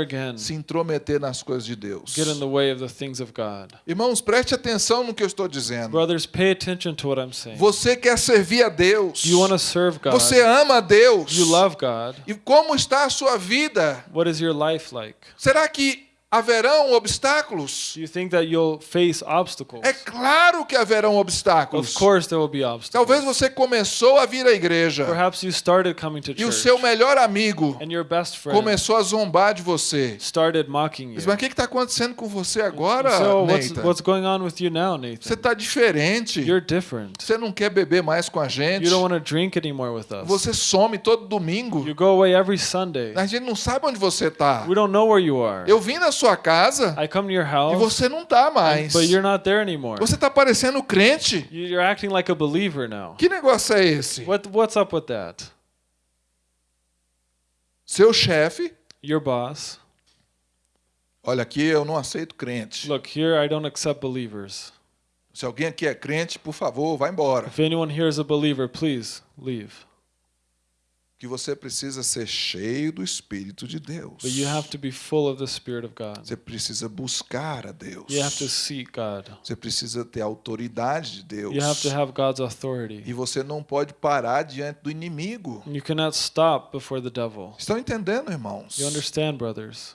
Speaker 3: again
Speaker 2: se intrometer nas coisas de Deus.
Speaker 3: get in the way of the things of God.
Speaker 2: Irmãos, preste atenção no que eu estou dizendo.
Speaker 3: Brothers, pay attention to what I'm saying.
Speaker 2: Você quer servir a Deus.
Speaker 3: You want to serve God.
Speaker 2: Você ama a Deus.
Speaker 3: You love God.
Speaker 2: E como está a sua vida?
Speaker 3: What is your life like?
Speaker 2: Será que haverão obstáculos?
Speaker 3: You think that you'll face obstacles?
Speaker 2: É claro que haverão obstáculos.
Speaker 3: Of course there will be obstacles.
Speaker 2: Talvez você começou a vir à igreja
Speaker 3: Perhaps you started coming to
Speaker 2: e o
Speaker 3: church
Speaker 2: seu melhor amigo
Speaker 3: and your best friend
Speaker 2: começou a zombar de você.
Speaker 3: started mocking you.
Speaker 2: Mas o que está acontecendo com você agora,
Speaker 3: So what's,
Speaker 2: Nathan?
Speaker 3: what's going on with you now,
Speaker 2: Você
Speaker 3: Nathan?
Speaker 2: está diferente.
Speaker 3: You're different.
Speaker 2: Você não quer beber mais com a gente.
Speaker 3: You don't want to drink anymore with us.
Speaker 2: Você some todo domingo.
Speaker 3: You go away every Sunday.
Speaker 2: A gente não sabe onde você está.
Speaker 3: We don't know where you are.
Speaker 2: Eu vim na sua casa
Speaker 3: I come to your
Speaker 2: e
Speaker 3: house,
Speaker 2: você não está mais.
Speaker 3: but you're not there anymore.
Speaker 2: Você está parecendo crente.
Speaker 3: You- You're acting like a believer now.
Speaker 2: Que negócio é esse?
Speaker 3: What, what's up with that?
Speaker 2: Seu chefe,
Speaker 3: Your boss.
Speaker 2: olha aqui, eu não aceito crente.
Speaker 3: Look, here I don't accept believers.
Speaker 2: Se alguém aqui é crente, por favor, vá embora.
Speaker 3: If anyone here is a believer, please leave.
Speaker 2: Que você precisa ser cheio do Espírito de Deus.
Speaker 3: But you have to be full of the Spirit of God.
Speaker 2: Você precisa buscar a Deus.
Speaker 3: You have to seek God.
Speaker 2: Você precisa ter a autoridade de Deus.
Speaker 3: You have to have God's authority.
Speaker 2: E você não pode parar diante do inimigo.
Speaker 3: You cannot stop before the devil.
Speaker 2: Estão entendendo, irmãos?
Speaker 3: You understand, brothers?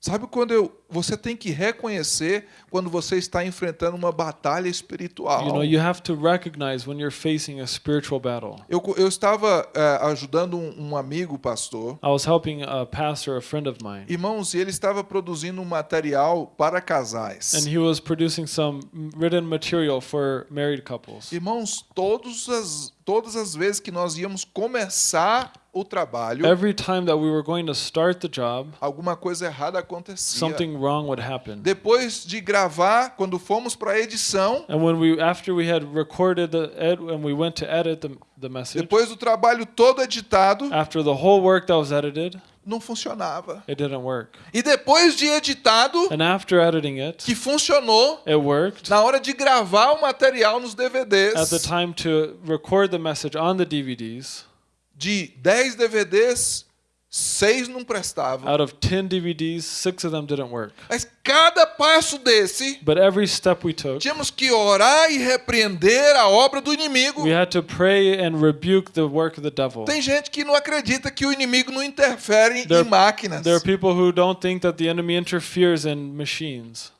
Speaker 2: Sabe quando eu, você tem que reconhecer quando você está enfrentando uma batalha espiritual.
Speaker 3: You know, you have to recognize when you're facing a spiritual battle.
Speaker 2: Eu, eu estava eh, ajudando um, um amigo pastor,
Speaker 3: I was helping a pastor, a friend of mine,
Speaker 2: irmãos, ele estava produzindo um material para casais.
Speaker 3: and he was producing some written material for married couples.
Speaker 2: Irmãos, todas as, todas as vezes que nós íamos começar o trabalho,
Speaker 3: Every time that we were going to start the job,
Speaker 2: alguma coisa errada acontecia.
Speaker 3: something wrong would happen.
Speaker 2: Depois de gravar, quando fomos para a edição,
Speaker 3: And when we, after we had recorded the ed, and we went to edit the, the message,
Speaker 2: depois do trabalho todo editado,
Speaker 3: after the whole work that was edited,
Speaker 2: não funcionava.
Speaker 3: it didn't work.
Speaker 2: E depois de editado,
Speaker 3: And after editing it,
Speaker 2: que funcionou,
Speaker 3: it worked.
Speaker 2: na hora de gravar o material nos
Speaker 3: At the
Speaker 2: DVDs,
Speaker 3: time to record the message on the DVDs,
Speaker 2: de 10 DVDs, 6 não prestavam.
Speaker 3: out of 10 DVDs, six of them didn't work.
Speaker 2: Mas cada passo desse,
Speaker 3: But every step we took,
Speaker 2: tínhamos que orar e repreender a obra do inimigo.
Speaker 3: we had to pray and rebuke the work of the devil.
Speaker 2: Tem gente que não acredita que o inimigo não interfere
Speaker 3: There-
Speaker 2: em máquinas.
Speaker 3: There are people who don't think that the enemy interferes in machines.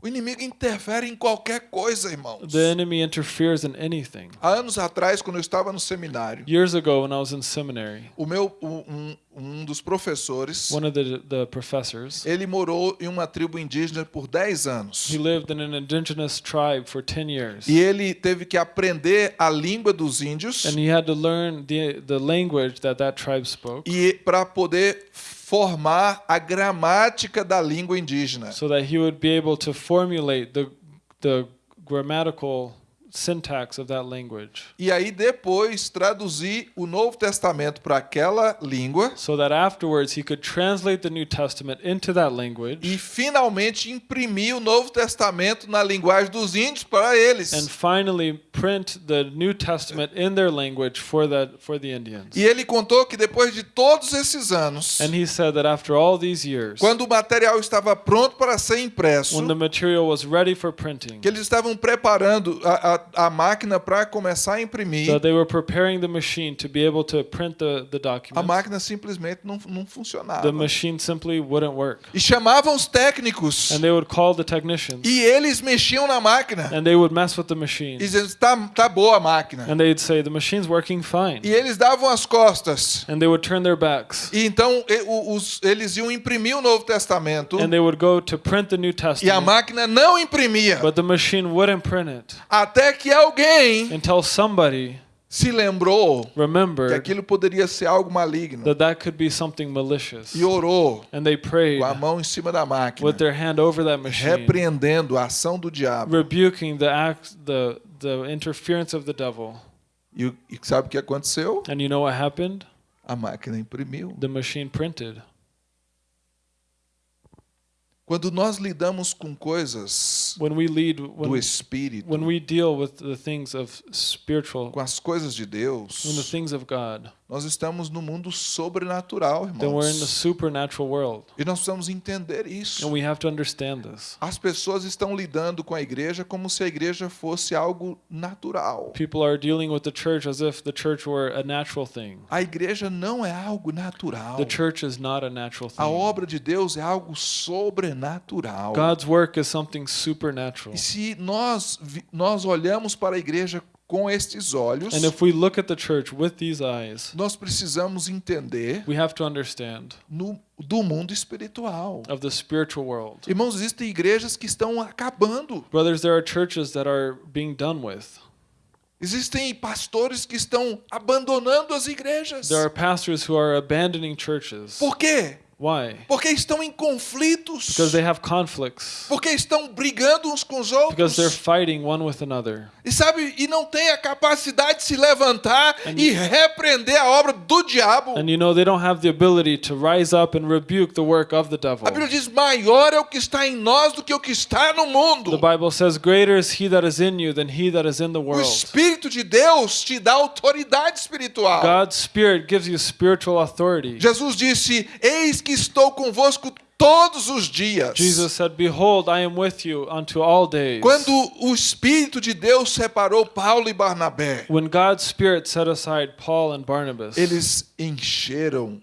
Speaker 2: O inimigo interfere em qualquer coisa, irmãos.
Speaker 3: The enemy interferes in anything.
Speaker 2: Há anos atrás, quando eu estava no seminário,
Speaker 3: Years ago, when I was in seminary,
Speaker 2: o meu um, um dos professores,
Speaker 3: one of the, the professors,
Speaker 2: ele morou em uma tribo indígena por 10 anos.
Speaker 3: he lived in an indigenous tribe for 10 years.
Speaker 2: E ele teve que aprender a língua dos índios
Speaker 3: And he had to learn the, the language that that tribe spoke
Speaker 2: e para poder formar a gramática da língua indígena.
Speaker 3: so that he would be able to formulate the, the grammatical syntax of that language.
Speaker 2: E aí depois traduzir o Novo Testamento para aquela língua
Speaker 3: So that afterwards he could translate the New Testament into that language
Speaker 2: e finalmente imprimir o Novo Testamento na linguagem dos índios para eles.
Speaker 3: and finally print the New Testament in their language for the for the Indians.
Speaker 2: E ele contou que depois de todos esses anos,
Speaker 3: And he said that after all these years,
Speaker 2: quando o material estava pronto para ser impresso,
Speaker 3: when the material was ready for printing,
Speaker 2: que eles estavam preparando a, a, a máquina para começar a imprimir,
Speaker 3: that they were preparing the machine to be able to print the, the
Speaker 2: a
Speaker 3: document,
Speaker 2: máquina simplesmente não, não funcionava.
Speaker 3: the machine simply wouldn't work.
Speaker 2: E chamavam os técnicos
Speaker 3: And they would call the technicians
Speaker 2: e eles mexiam na máquina
Speaker 3: and they would mess with the
Speaker 2: e
Speaker 3: machine.
Speaker 2: diziam: tá, tá boa a máquina.
Speaker 3: And they'd say, the machine's working fine.
Speaker 2: E eles davam as costas.
Speaker 3: And they would turn their backs.
Speaker 2: E então e- os- eles iam imprimir o Novo Testamento
Speaker 3: And they would go to print the New
Speaker 2: e a
Speaker 3: Testament.
Speaker 2: máquina não imprimia.
Speaker 3: But the machine wouldn't print it
Speaker 2: Até que alguém
Speaker 3: until somebody
Speaker 2: se lembrou que aquilo poderia ser algo maligno
Speaker 3: that that could be something malicious.
Speaker 2: e orou
Speaker 3: And they prayed
Speaker 2: com a mão em cima da máquina,
Speaker 3: with their hand over that machine,
Speaker 2: repreendendo a ação do diabo.
Speaker 3: rebuking the act, the the interference of the devil.
Speaker 2: E, e sabe o que aconteceu?
Speaker 3: And you know what happened?
Speaker 2: A máquina imprimiu.
Speaker 3: The machine printed.
Speaker 2: Quando nós lidamos com coisas
Speaker 3: When we lead,
Speaker 2: do
Speaker 3: when
Speaker 2: Espírito,
Speaker 3: when we deal with the things of spiritual,
Speaker 2: com as coisas de Deus, nós estamos no mundo sobrenatural,
Speaker 3: then we're in the
Speaker 2: irmãos.
Speaker 3: supernatural world,
Speaker 2: E nós precisamos entender isso.
Speaker 3: and we have to understand this.
Speaker 2: As pessoas estão lidando com a igreja como se a igreja fosse algo natural.
Speaker 3: People are dealing with the church as if the church were a natural thing.
Speaker 2: A igreja não é algo natural.
Speaker 3: The church is not a natural
Speaker 2: A
Speaker 3: thing.
Speaker 2: obra de Deus é algo sobrenatural.
Speaker 3: God's work is something supernatural.
Speaker 2: E se nós, nós olhamos para a igreja com estes olhos,
Speaker 3: And if we look at the church with these eyes,
Speaker 2: nós precisamos entender
Speaker 3: we have to understand
Speaker 2: no, do mundo espiritual.
Speaker 3: of the spiritual world.
Speaker 2: Irmãos, existem igrejas que estão acabando.
Speaker 3: Brothers, there are churches that are being done with.
Speaker 2: Existem pastores que estão abandonando as igrejas.
Speaker 3: There are pastors who are abandoning churches.
Speaker 2: Por quê?
Speaker 3: Why?
Speaker 2: Porque estão em conflitos.
Speaker 3: Because they have conflicts.
Speaker 2: Porque estão brigando uns com os
Speaker 3: Because they're
Speaker 2: outros.
Speaker 3: fighting one with another.
Speaker 2: E sabe, e não tem a capacidade de se levantar
Speaker 3: And-
Speaker 2: e repreender a obra do diabo.
Speaker 3: And you know, they don't have the ability to rise up and rebuke the work of the devil.
Speaker 2: A Bíblia diz: maior é o que está em nós do que o que está no mundo.
Speaker 3: The Bible says, Greater is he that is in you than he that is in the
Speaker 2: O
Speaker 3: world.
Speaker 2: Espírito de Deus te dá autoridade espiritual.
Speaker 3: God's Spirit gives you spiritual authority.
Speaker 2: Jesus disse: Eis que estou convosco todos os dias.
Speaker 3: Jesus said, Behold, I am with you unto all days.
Speaker 2: Quando o Espírito de Deus separou Paulo e Barnabé,
Speaker 3: When God's Spirit set aside Paul and Barnabas,
Speaker 2: eles encheram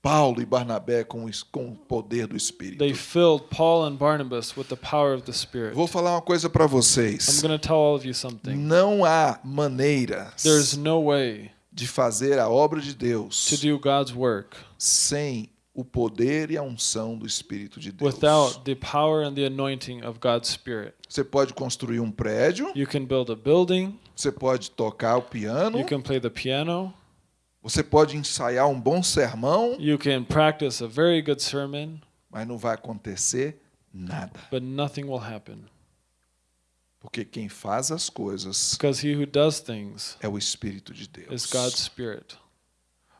Speaker 2: Paulo e Barnabé com, com o poder do Espírito.
Speaker 3: they filled Paul and Barnabas with the power of the Spirit.
Speaker 2: Vou falar uma coisa para
Speaker 3: I'm
Speaker 2: vocês.
Speaker 3: going to tell all of you something.
Speaker 2: Não há maneira
Speaker 3: There's no way
Speaker 2: de fazer a obra de
Speaker 3: to
Speaker 2: Deus
Speaker 3: do God's work
Speaker 2: sem o poder e a unção do Espírito de Deus.
Speaker 3: without the power and the anointing of God's Spirit.
Speaker 2: Você pode construir um prédio,
Speaker 3: You can build a building,
Speaker 2: você pode tocar o piano,
Speaker 3: you can play the piano,
Speaker 2: você pode ensaiar um bom sermão,
Speaker 3: you can practice a very good sermon,
Speaker 2: mas não vai acontecer nada.
Speaker 3: but nothing will happen.
Speaker 2: Porque quem faz as coisas
Speaker 3: Because he who does things
Speaker 2: é o Espírito de
Speaker 3: is
Speaker 2: Deus.
Speaker 3: God's Spirit.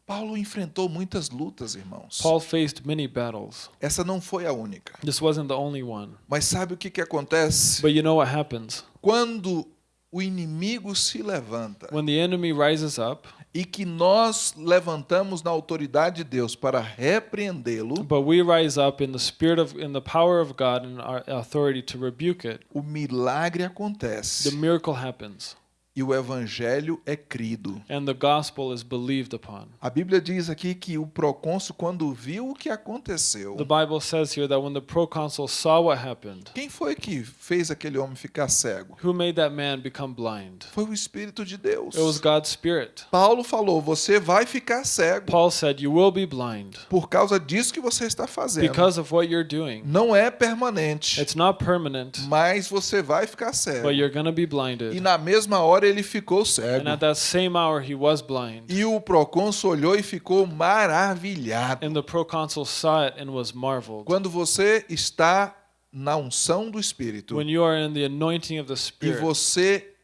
Speaker 2: Paulo enfrentou muitas lutas, irmãos.
Speaker 3: Paul faced many battles.
Speaker 2: Essa não foi a única.
Speaker 3: This wasn't the only one.
Speaker 2: Mas sabe o que, que acontece?
Speaker 3: But you know what happens?
Speaker 2: Quando o inimigo se levanta
Speaker 3: When the enemy rises up,
Speaker 2: e que nós levantamos na autoridade de Deus para repreendê-lo,
Speaker 3: but we rise up in the spirit of in the power of God and our authority to rebuke it,
Speaker 2: o milagre
Speaker 3: the
Speaker 2: acontece
Speaker 3: miracle happens
Speaker 2: e o evangelho é crido.
Speaker 3: and the gospel is believed upon.
Speaker 2: A Bíblia diz aqui que o procônsul, quando viu o que aconteceu,
Speaker 3: The Bible says here that when the proconsul saw what happened,
Speaker 2: quem foi que fez aquele homem ficar cego?
Speaker 3: who made that man become blind?
Speaker 2: Foi o Espírito de Deus.
Speaker 3: It was God's Spirit.
Speaker 2: Paulo falou: você vai ficar cego
Speaker 3: Paul said, You will be blind
Speaker 2: por causa disso que você está fazendo.
Speaker 3: because of what you're doing.
Speaker 2: Não é permanente,
Speaker 3: It's not permanent,
Speaker 2: mas você vai ficar cego.
Speaker 3: but you're going to be
Speaker 2: E
Speaker 3: blinded.
Speaker 2: na mesma hora ele ficou cego.
Speaker 3: And at that same hour, he was blind.
Speaker 2: E o procônsul olhou e ficou maravilhado.
Speaker 3: And the proconsul saw it and was marveled.
Speaker 2: Quando você está na unção do Espírito
Speaker 3: When you are in the anointing of the
Speaker 2: e
Speaker 3: Spirit
Speaker 2: você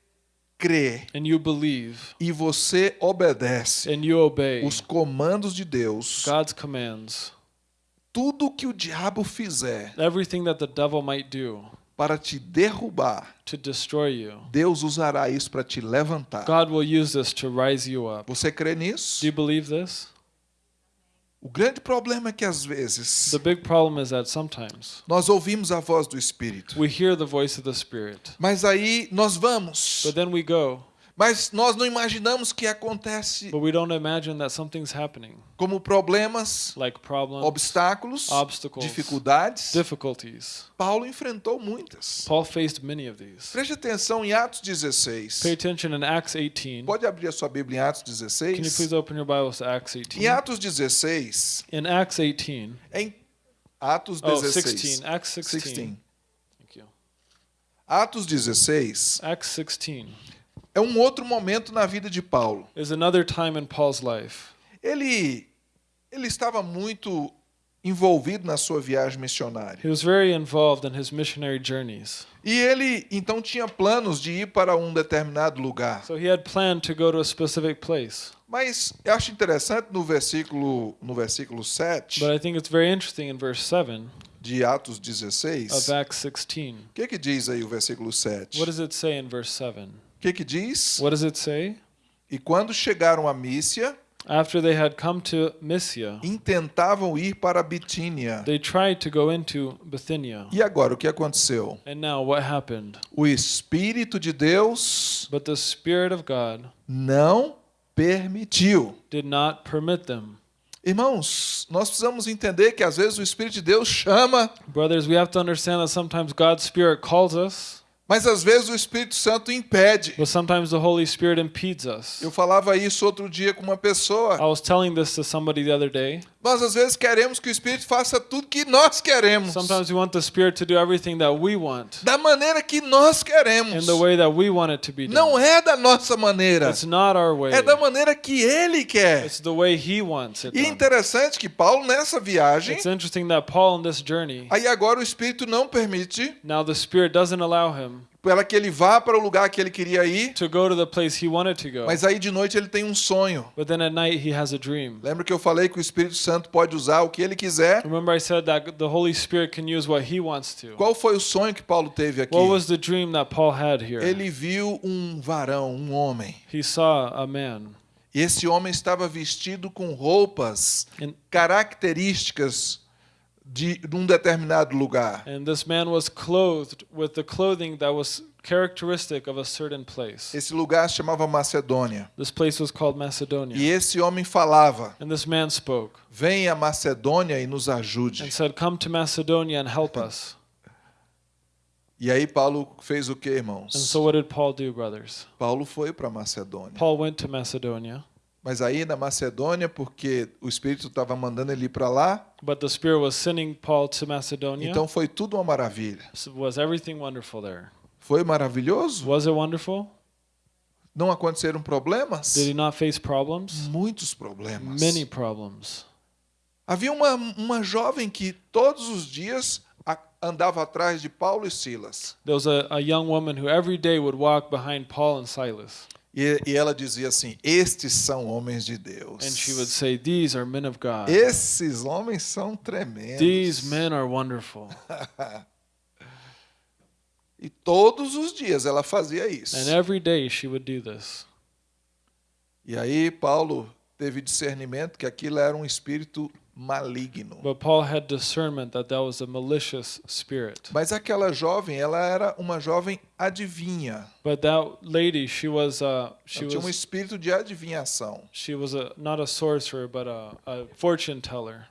Speaker 2: crê
Speaker 3: and you believe
Speaker 2: e você obedece
Speaker 3: and you obey
Speaker 2: os comandos de Deus,
Speaker 3: God's commands,
Speaker 2: tudo que o diabo fizer
Speaker 3: everything that the devil might do
Speaker 2: para te derrubar,
Speaker 3: to destroy you,
Speaker 2: Deus usará isso para te levantar.
Speaker 3: God will use this to rise you up.
Speaker 2: Você crê nisso?
Speaker 3: Do you believe this?
Speaker 2: O grande problema é que às vezes
Speaker 3: The big problem is that sometimes
Speaker 2: nós ouvimos a voz do Espírito,
Speaker 3: we hear the voice of the Spirit,
Speaker 2: mas aí nós vamos,
Speaker 3: but then we go,
Speaker 2: mas nós não imaginamos que acontece
Speaker 3: but we don't imagine that something's happening,
Speaker 2: como problemas,
Speaker 3: like problems,
Speaker 2: obstáculos,
Speaker 3: obstacles,
Speaker 2: dificuldades.
Speaker 3: difficulties.
Speaker 2: Paulo enfrentou muitas.
Speaker 3: Paul faced many of these.
Speaker 2: Preste atenção em Atos 16.
Speaker 3: Pay attention in Acts 18.
Speaker 2: Pode abrir a sua Bíblia em Atos
Speaker 3: Can you
Speaker 2: 16?
Speaker 3: please open your Bibles to Acts
Speaker 2: Em
Speaker 3: 18?
Speaker 2: Atos 16,
Speaker 3: In Acts 18,
Speaker 2: em Atos
Speaker 3: oh,
Speaker 2: 16.
Speaker 3: 16, Acts 16.
Speaker 2: 16.
Speaker 3: Thank you.
Speaker 2: Atos 16
Speaker 3: Acts 16
Speaker 2: é um outro momento na vida de Paulo.
Speaker 3: another time in Paul's life.
Speaker 2: Ele ele estava muito envolvido na sua viagem missionária.
Speaker 3: He was very involved in his missionary journeys.
Speaker 2: E ele então tinha planos de ir para um determinado lugar.
Speaker 3: So he had planned to go to a specific place.
Speaker 2: Mas eu acho interessante no versículo no versículo 7
Speaker 3: But I think it's very interesting in verse 7
Speaker 2: de Atos 16.
Speaker 3: of Acts 16.
Speaker 2: O que que diz aí o versículo 7?
Speaker 3: What does it say in verse 7?
Speaker 2: O que que diz?
Speaker 3: What does it say?
Speaker 2: E quando chegaram a Mícia,
Speaker 3: After they had come to Mysia,
Speaker 2: intentavam ir para Bitínia.
Speaker 3: they tried to go into Bithynia.
Speaker 2: E agora o que aconteceu?
Speaker 3: And now what happened?
Speaker 2: O Espírito de Deus
Speaker 3: But the Spirit of God
Speaker 2: não permitiu.
Speaker 3: did not permit them.
Speaker 2: Irmãos, nós precisamos entender que às vezes o Espírito de Deus chama,
Speaker 3: Brothers, we have to understand that sometimes God's Spirit calls us,
Speaker 2: mas às vezes o Espírito Santo impede.
Speaker 3: but sometimes the Holy Spirit impedes us.
Speaker 2: Eu falava isso outro dia com uma
Speaker 3: I
Speaker 2: pessoa.
Speaker 3: was telling this to somebody the other day.
Speaker 2: Nós às vezes queremos que o Espírito faça tudo que nós queremos,
Speaker 3: Sometimes we want the Spirit to do everything that we want
Speaker 2: da maneira que nós queremos.
Speaker 3: in the way that we want it to be
Speaker 2: Não
Speaker 3: done.
Speaker 2: é da nossa maneira,
Speaker 3: It's not our way.
Speaker 2: é da maneira que Ele quer.
Speaker 3: It's the way He wants it
Speaker 2: E é interessante que Paulo nessa viagem,
Speaker 3: It's interesting that Paul, in this journey,
Speaker 2: aí agora o Espírito não permite
Speaker 3: now the Spirit doesn't allow him
Speaker 2: para que ele vá para o lugar que ele queria ir,
Speaker 3: to go to the place he wanted to go.
Speaker 2: mas aí de noite ele tem um sonho.
Speaker 3: But then at night he has a dream.
Speaker 2: Lembra que eu falei que o Espírito Santo pode usar o que ele quiser?
Speaker 3: Remember, I said that the Holy Spirit can use what he wants to.
Speaker 2: Qual foi o sonho que Paulo teve aqui?
Speaker 3: What was the dream that Paul had here?
Speaker 2: Ele viu um varão, um homem.
Speaker 3: He saw a man,
Speaker 2: E esse homem estava vestido com roupas
Speaker 3: and,
Speaker 2: características de, de um determinado lugar.
Speaker 3: and this man was clothed with the clothing that was characteristic of a certain place.
Speaker 2: Esse lugar se chamava Macedônia.
Speaker 3: This place was called Macedonia.
Speaker 2: E esse homem falava:
Speaker 3: And this man spoke
Speaker 2: Venha a Macedônia e nos ajude.
Speaker 3: and said, Come to Macedonia and help us.
Speaker 2: E aí Paulo fez o que,
Speaker 3: And
Speaker 2: irmãos?
Speaker 3: so, what did Paul do, brothers?
Speaker 2: Paulo foi para Macedônia.
Speaker 3: Paul went to Macedonia,
Speaker 2: Mas aí na Macedônia, porque o Espírito estava mandando ele ir para lá,
Speaker 3: but the Spirit was sending Paul to Macedonia.
Speaker 2: então foi tudo uma maravilha.
Speaker 3: So was everything wonderful there?
Speaker 2: Foi maravilhoso?
Speaker 3: Was it wonderful?
Speaker 2: Não aconteceram problemas?
Speaker 3: Did he not face problems?
Speaker 2: Muitos problemas.
Speaker 3: Many problems.
Speaker 2: Havia uma, uma jovem que todos os dias andava atrás de Paulo e Silas.
Speaker 3: There was a, a young woman who every day would walk behind Paul and Silas.
Speaker 2: E, e ela dizia assim: Estes são homens de Deus.
Speaker 3: And she would say, These are men of God.
Speaker 2: Esses homens são tremendos.
Speaker 3: These men are wonderful.
Speaker 2: E todos os dias ela fazia isso.
Speaker 3: And every day she would do this.
Speaker 2: E aí Paulo teve discernimento que aquilo era um espírito maligno.
Speaker 3: But Paul had discernment that that was a malicious spirit.
Speaker 2: Mas aquela jovem, ela era uma jovem adivinha.
Speaker 3: But that lady, she was uh, she
Speaker 2: Ela tinha um espírito de adivinhação.
Speaker 3: she was a not a sorcerer but a, a fortune teller.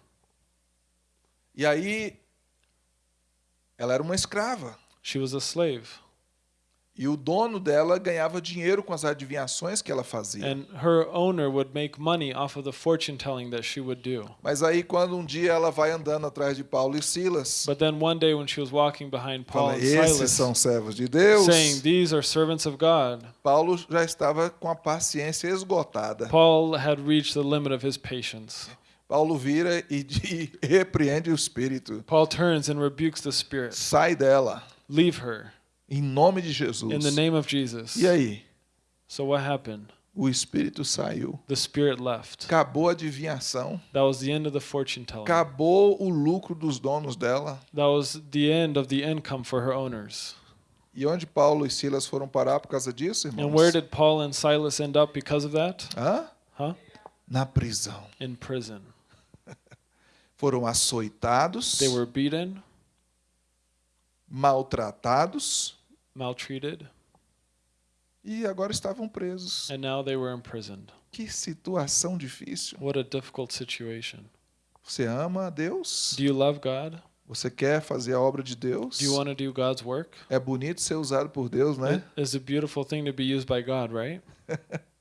Speaker 2: E aí ela era uma escrava.
Speaker 3: She was a slave.
Speaker 2: E o dono dela ganhava dinheiro com as adivinhações que ela fazia.
Speaker 3: And her owner would make money off of the fortune telling that she would do.
Speaker 2: Mas aí quando um dia ela vai andando atrás de Paulo e Silas,
Speaker 3: But then one day when she was walking behind Paul
Speaker 2: fala,
Speaker 3: and
Speaker 2: esses
Speaker 3: Silas,
Speaker 2: são servos de Deus.
Speaker 3: saying, These are servants of God,
Speaker 2: Paulo já estava com a paciência esgotada.
Speaker 3: Paul had reached the limit of his patience.
Speaker 2: Paulo vira e, e repreende o espírito.
Speaker 3: Paul turns and rebukes the spirit.
Speaker 2: Sai dela,
Speaker 3: Leave her
Speaker 2: em nome de Jesus.
Speaker 3: in the name of Jesus.
Speaker 2: E aí?
Speaker 3: So what happened?
Speaker 2: O espírito saiu.
Speaker 3: The spirit left.
Speaker 2: Acabou a adivinhação.
Speaker 3: That was the end of the fortune telling.
Speaker 2: Acabou o lucro dos donos dela.
Speaker 3: That was the end of the income for her owners.
Speaker 2: E onde Paulo e Silas foram parar por causa disso,
Speaker 3: And
Speaker 2: irmãos?
Speaker 3: where did Paul and Silas end up because of that?
Speaker 2: Hã?
Speaker 3: Huh?
Speaker 2: Na prisão.
Speaker 3: In prison.
Speaker 2: Foram açoitados,
Speaker 3: They were beaten,
Speaker 2: maltratados
Speaker 3: maltreated,
Speaker 2: e agora estavam presos.
Speaker 3: and now they were imprisoned.
Speaker 2: Que situação difícil.
Speaker 3: What a difficult situation.
Speaker 2: Você ama a Deus?
Speaker 3: Do you love God?
Speaker 2: Você quer fazer a obra de Deus?
Speaker 3: Do you want to do God's work?
Speaker 2: É bonito ser usado por Deus, né?
Speaker 3: It is a beautiful thing to be used by God, right?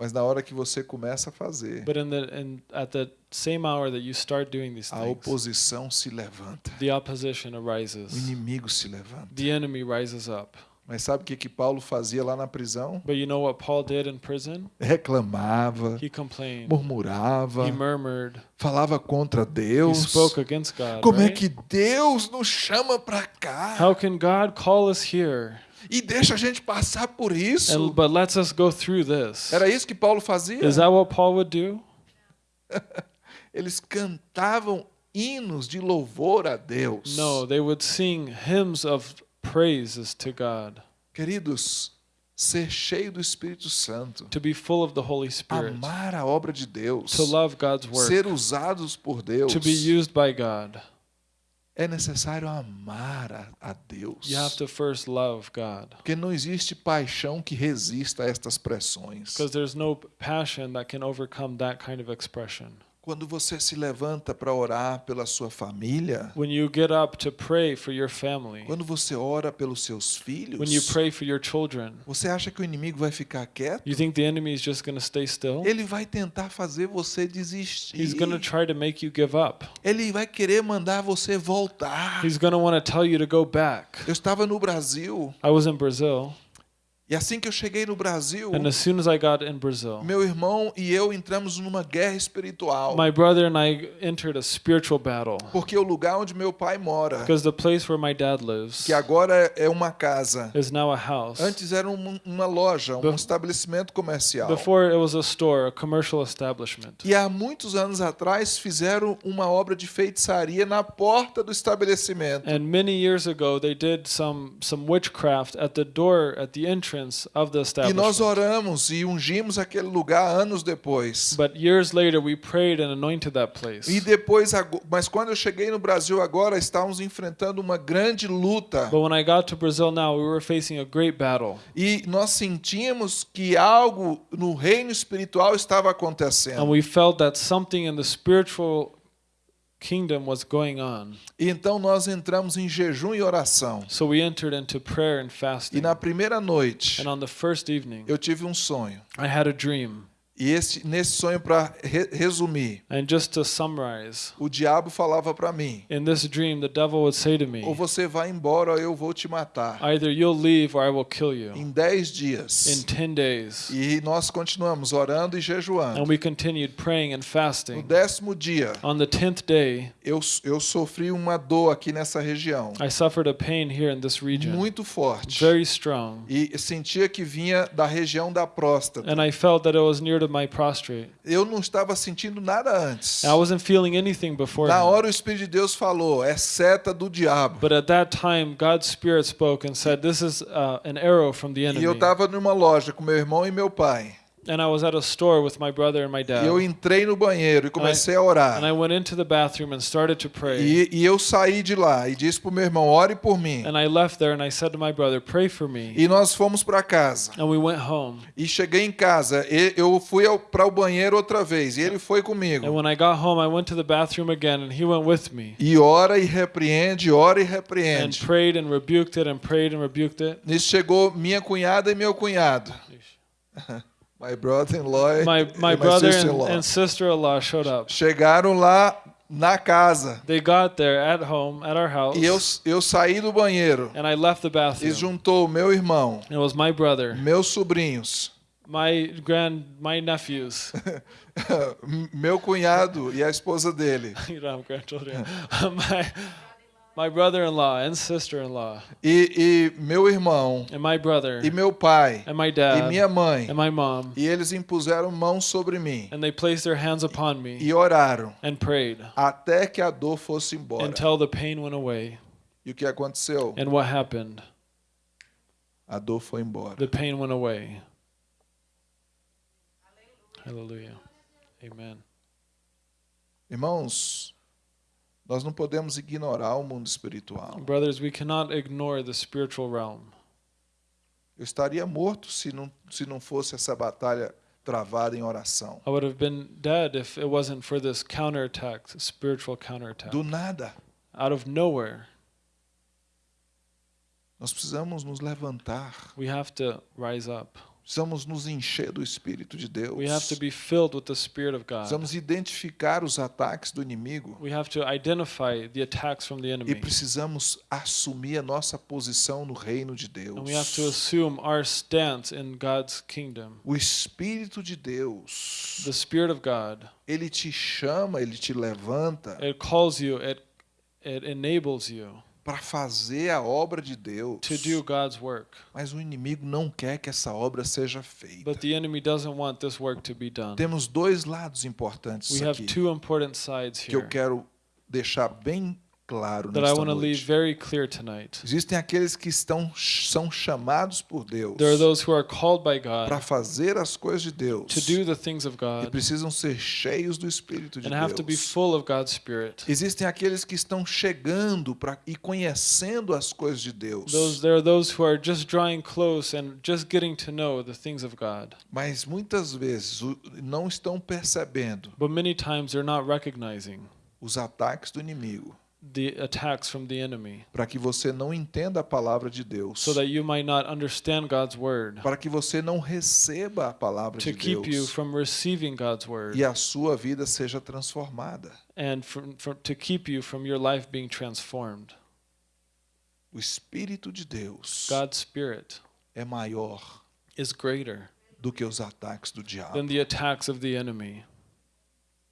Speaker 2: Mas na hora que você começa a fazer,
Speaker 3: But in the in at the same hour that you start doing these
Speaker 2: a
Speaker 3: things,
Speaker 2: oposição se levanta.
Speaker 3: the opposition
Speaker 2: O
Speaker 3: arises.
Speaker 2: inimigo se levanta.
Speaker 3: The enemy rises up.
Speaker 2: Mas sabe o que, que Paulo fazia lá na prisão?
Speaker 3: But you know what Paul did in prison?
Speaker 2: Reclamava,
Speaker 3: He complained.
Speaker 2: murmurava,
Speaker 3: He murmured.
Speaker 2: falava contra
Speaker 3: He
Speaker 2: Deus.
Speaker 3: spoke against God.
Speaker 2: Como é
Speaker 3: right?
Speaker 2: que Deus nos chama para cá
Speaker 3: How can God call us here?
Speaker 2: E deixa a gente passar por isso?
Speaker 3: And but lets us go through this.
Speaker 2: Era isso que Paulo fazia?
Speaker 3: Is that what Paul would do?
Speaker 2: Eles cantavam hinos de louvor a Deus.
Speaker 3: No, they would sing hymns of praises to God,
Speaker 2: Queridos, ser cheio do Espírito Santo,
Speaker 3: to be full of the Holy Spirit,
Speaker 2: amar a obra de Deus,
Speaker 3: to love God's work,
Speaker 2: ser usados por Deus,
Speaker 3: to be used by God.
Speaker 2: É necessário amar a, a Deus.
Speaker 3: You have to first love God
Speaker 2: Porque não existe paixão que resista a estas pressões.
Speaker 3: because there's no passion that can overcome that kind of expression.
Speaker 2: Quando você se levanta para orar pela sua família,
Speaker 3: When you get up to pray for your family,
Speaker 2: quando você ora pelos seus filhos,
Speaker 3: when you pray for your children,
Speaker 2: você acha que o inimigo vai ficar quieto?
Speaker 3: you think the enemy is just going to stay still?
Speaker 2: Ele vai tentar fazer você desistir.
Speaker 3: He's going to try to make you give up.
Speaker 2: Ele vai querer mandar você voltar.
Speaker 3: He's going to want to tell you to go back.
Speaker 2: Eu estava no Brasil
Speaker 3: I was in Brazil,
Speaker 2: e assim que eu cheguei no Brasil,
Speaker 3: and as soon as I got in Brazil,
Speaker 2: meu irmão e eu entramos numa guerra espiritual.
Speaker 3: my brother and I entered a spiritual battle
Speaker 2: Porque o lugar onde meu pai mora,
Speaker 3: because the place where my dad lives
Speaker 2: que agora é uma casa,
Speaker 3: is now a house.
Speaker 2: antes era um- uma loja, um
Speaker 3: Be-
Speaker 2: estabelecimento comercial.
Speaker 3: Before it was a store, a commercial establishment.
Speaker 2: E há muitos anos atrás fizeram uma obra de feitiçaria na porta do estabelecimento.
Speaker 3: And many years ago, they did some some witchcraft at the door, at the entrance of the
Speaker 2: E nós oramos e ungimos aquele lugar anos depois.
Speaker 3: But years later, we prayed and anointed that place.
Speaker 2: E depois, ago- mas quando eu cheguei no Brasil agora, estávamos enfrentando uma grande luta.
Speaker 3: But when I got to Brazil now, we were facing a great battle.
Speaker 2: E nós sentimos que algo no reino espiritual estava
Speaker 3: And
Speaker 2: acontecendo.
Speaker 3: we felt that something in the spiritual kingdom was going on.
Speaker 2: E então nós entramos em jejum e oração.
Speaker 3: So we entered into prayer and
Speaker 2: E
Speaker 3: fasting.
Speaker 2: na primeira noite,
Speaker 3: And on the first evening,
Speaker 2: eu tive um sonho.
Speaker 3: I had a dream.
Speaker 2: E esse, nesse sonho, para resumir,
Speaker 3: And just to summarize,
Speaker 2: o diabo falava para mim:
Speaker 3: in this dream, the devil would say to me,
Speaker 2: ou você vai embora ou eu vou te matar.
Speaker 3: Either you'll leave or I will kill you
Speaker 2: Em dez
Speaker 3: in
Speaker 2: dias.
Speaker 3: 10 days.
Speaker 2: E nós continuamos orando e jejuando.
Speaker 3: And we continued praying and
Speaker 2: No
Speaker 3: fasting.
Speaker 2: décimo dia,
Speaker 3: On the 10th day,
Speaker 2: eu, eu sofri uma dor aqui nessa região,
Speaker 3: I suffered a pain here in this region,
Speaker 2: muito forte.
Speaker 3: very strong.
Speaker 2: E sentia que vinha da região da próstata.
Speaker 3: And I felt that it was near to my prostrate.
Speaker 2: Eu não estava sentindo nada antes.
Speaker 3: I wasn't feeling anything before.
Speaker 2: Na hora o Espírito de Deus falou: é seta do diabo.
Speaker 3: But at that time, God's Spirit spoke and said, This is uh, an arrow from the
Speaker 2: E eu
Speaker 3: enemy.
Speaker 2: estava numa loja com meu irmão e meu pai.
Speaker 3: And I was at a store with my brother and my
Speaker 2: E
Speaker 3: dad.
Speaker 2: eu entrei no banheiro e comecei a orar.
Speaker 3: And I went into the bathroom and started to pray.
Speaker 2: E, e eu saí de lá e disse pro meu irmão: ore por mim.
Speaker 3: And I left there and I said to my brother, Pray for me.
Speaker 2: E nós fomos para casa.
Speaker 3: And we went home.
Speaker 2: E cheguei em casa. e- Eu fui para o banheiro outra vez e ele foi
Speaker 3: And
Speaker 2: comigo.
Speaker 3: when I got home, I went to the bathroom again and he went with me.
Speaker 2: E ora e repreende, ora e
Speaker 3: And
Speaker 2: repreende.
Speaker 3: prayed and rebuked it and prayed and rebuked it.
Speaker 2: Nisso chegou minha cunhada e meu cunhado. My brother-in-law
Speaker 3: My, my brother and,
Speaker 2: sister-in-law.
Speaker 3: and sister in law showed up.
Speaker 2: Chegaram lá na casa.
Speaker 3: They got there at home, at our house.
Speaker 2: E eu, eu saí do banheiro.
Speaker 3: And I left the
Speaker 2: E
Speaker 3: bathroom.
Speaker 2: juntou meu irmão,
Speaker 3: It was my brother,
Speaker 2: meus sobrinhos,
Speaker 3: my grand, my nephews.
Speaker 2: meu cunhado e a esposa dele.
Speaker 3: you don't have grandchildren. my My brother-in-law and sister-in-law
Speaker 2: e, e meu irmão
Speaker 3: and my brother
Speaker 2: e meu pai
Speaker 3: and my
Speaker 2: e
Speaker 3: dad
Speaker 2: minha mãe
Speaker 3: and my mom
Speaker 2: e eles impuseram mãos sobre mim
Speaker 3: and they placed their hands upon me
Speaker 2: e oraram
Speaker 3: and prayed
Speaker 2: até que a dor fosse embora.
Speaker 3: until the pain went away.
Speaker 2: E o que aconteceu?
Speaker 3: And what happened?
Speaker 2: A dor foi embora.
Speaker 3: The pain went away. Hallelujah. Amen.
Speaker 2: Irmãos, nós não podemos ignorar o mundo espiritual.
Speaker 3: Brothers, we cannot ignore the spiritual realm.
Speaker 2: Eu estaria morto se não, se não fosse essa batalha travada em oração.
Speaker 3: I would have been dead if it wasn't for this counterattack, spiritual counterattack.
Speaker 2: Do nada.
Speaker 3: Out of nowhere,
Speaker 2: Nós precisamos nos levantar.
Speaker 3: we have to rise up.
Speaker 2: Precisamos nos encher do Espírito de Deus.
Speaker 3: We have to be filled with the Spirit of God.
Speaker 2: Precisamos identificar os ataques do inimigo.
Speaker 3: We have to identify the attacks from the
Speaker 2: E
Speaker 3: enemy.
Speaker 2: precisamos assumir a nossa posição no reino de Deus.
Speaker 3: And we have to assume our stance in God's kingdom.
Speaker 2: O Espírito de Deus,
Speaker 3: The Spirit of God,
Speaker 2: ele te chama, ele te levanta
Speaker 3: it calls you, it, it enables you
Speaker 2: para fazer a obra de Deus.
Speaker 3: to do God's work.
Speaker 2: Mas o inimigo não quer que essa obra seja feita.
Speaker 3: But the enemy doesn't want this work to be done.
Speaker 2: Temos dois lados importantes
Speaker 3: We have
Speaker 2: aqui
Speaker 3: two important sides
Speaker 2: que eu
Speaker 3: here
Speaker 2: quero deixar bem claro
Speaker 3: that I
Speaker 2: nesta
Speaker 3: want to leave
Speaker 2: noite.
Speaker 3: very clear tonight.
Speaker 2: Existem aqueles que estão são chamados por Deus
Speaker 3: There are those who are called by
Speaker 2: para
Speaker 3: God
Speaker 2: fazer as coisas de Deus
Speaker 3: to do the things of
Speaker 2: e
Speaker 3: God
Speaker 2: precisam ser cheios do Espírito de
Speaker 3: and have to be
Speaker 2: Deus.
Speaker 3: full of God's Spirit.
Speaker 2: Existem aqueles que estão chegando pra, e conhecendo as coisas de Deus,
Speaker 3: Those there are those who are just drawing close and just getting to know the things of God.
Speaker 2: mas muitas vezes não estão percebendo
Speaker 3: But many times they're not recognizing
Speaker 2: os ataques do inimigo
Speaker 3: the attacks from the enemy
Speaker 2: para que você não entenda a palavra de Deus,
Speaker 3: so that you might not understand God's word
Speaker 2: para que você não receba a palavra
Speaker 3: to
Speaker 2: de
Speaker 3: keep you
Speaker 2: Deus
Speaker 3: from receiving God's word
Speaker 2: e a sua vida seja transformada.
Speaker 3: and from, from, to keep you from your life being transformed.
Speaker 2: O Espírito de Deus
Speaker 3: God's Spirit
Speaker 2: é maior
Speaker 3: is greater
Speaker 2: do que os ataques do diabo.
Speaker 3: than the attacks of the enemy.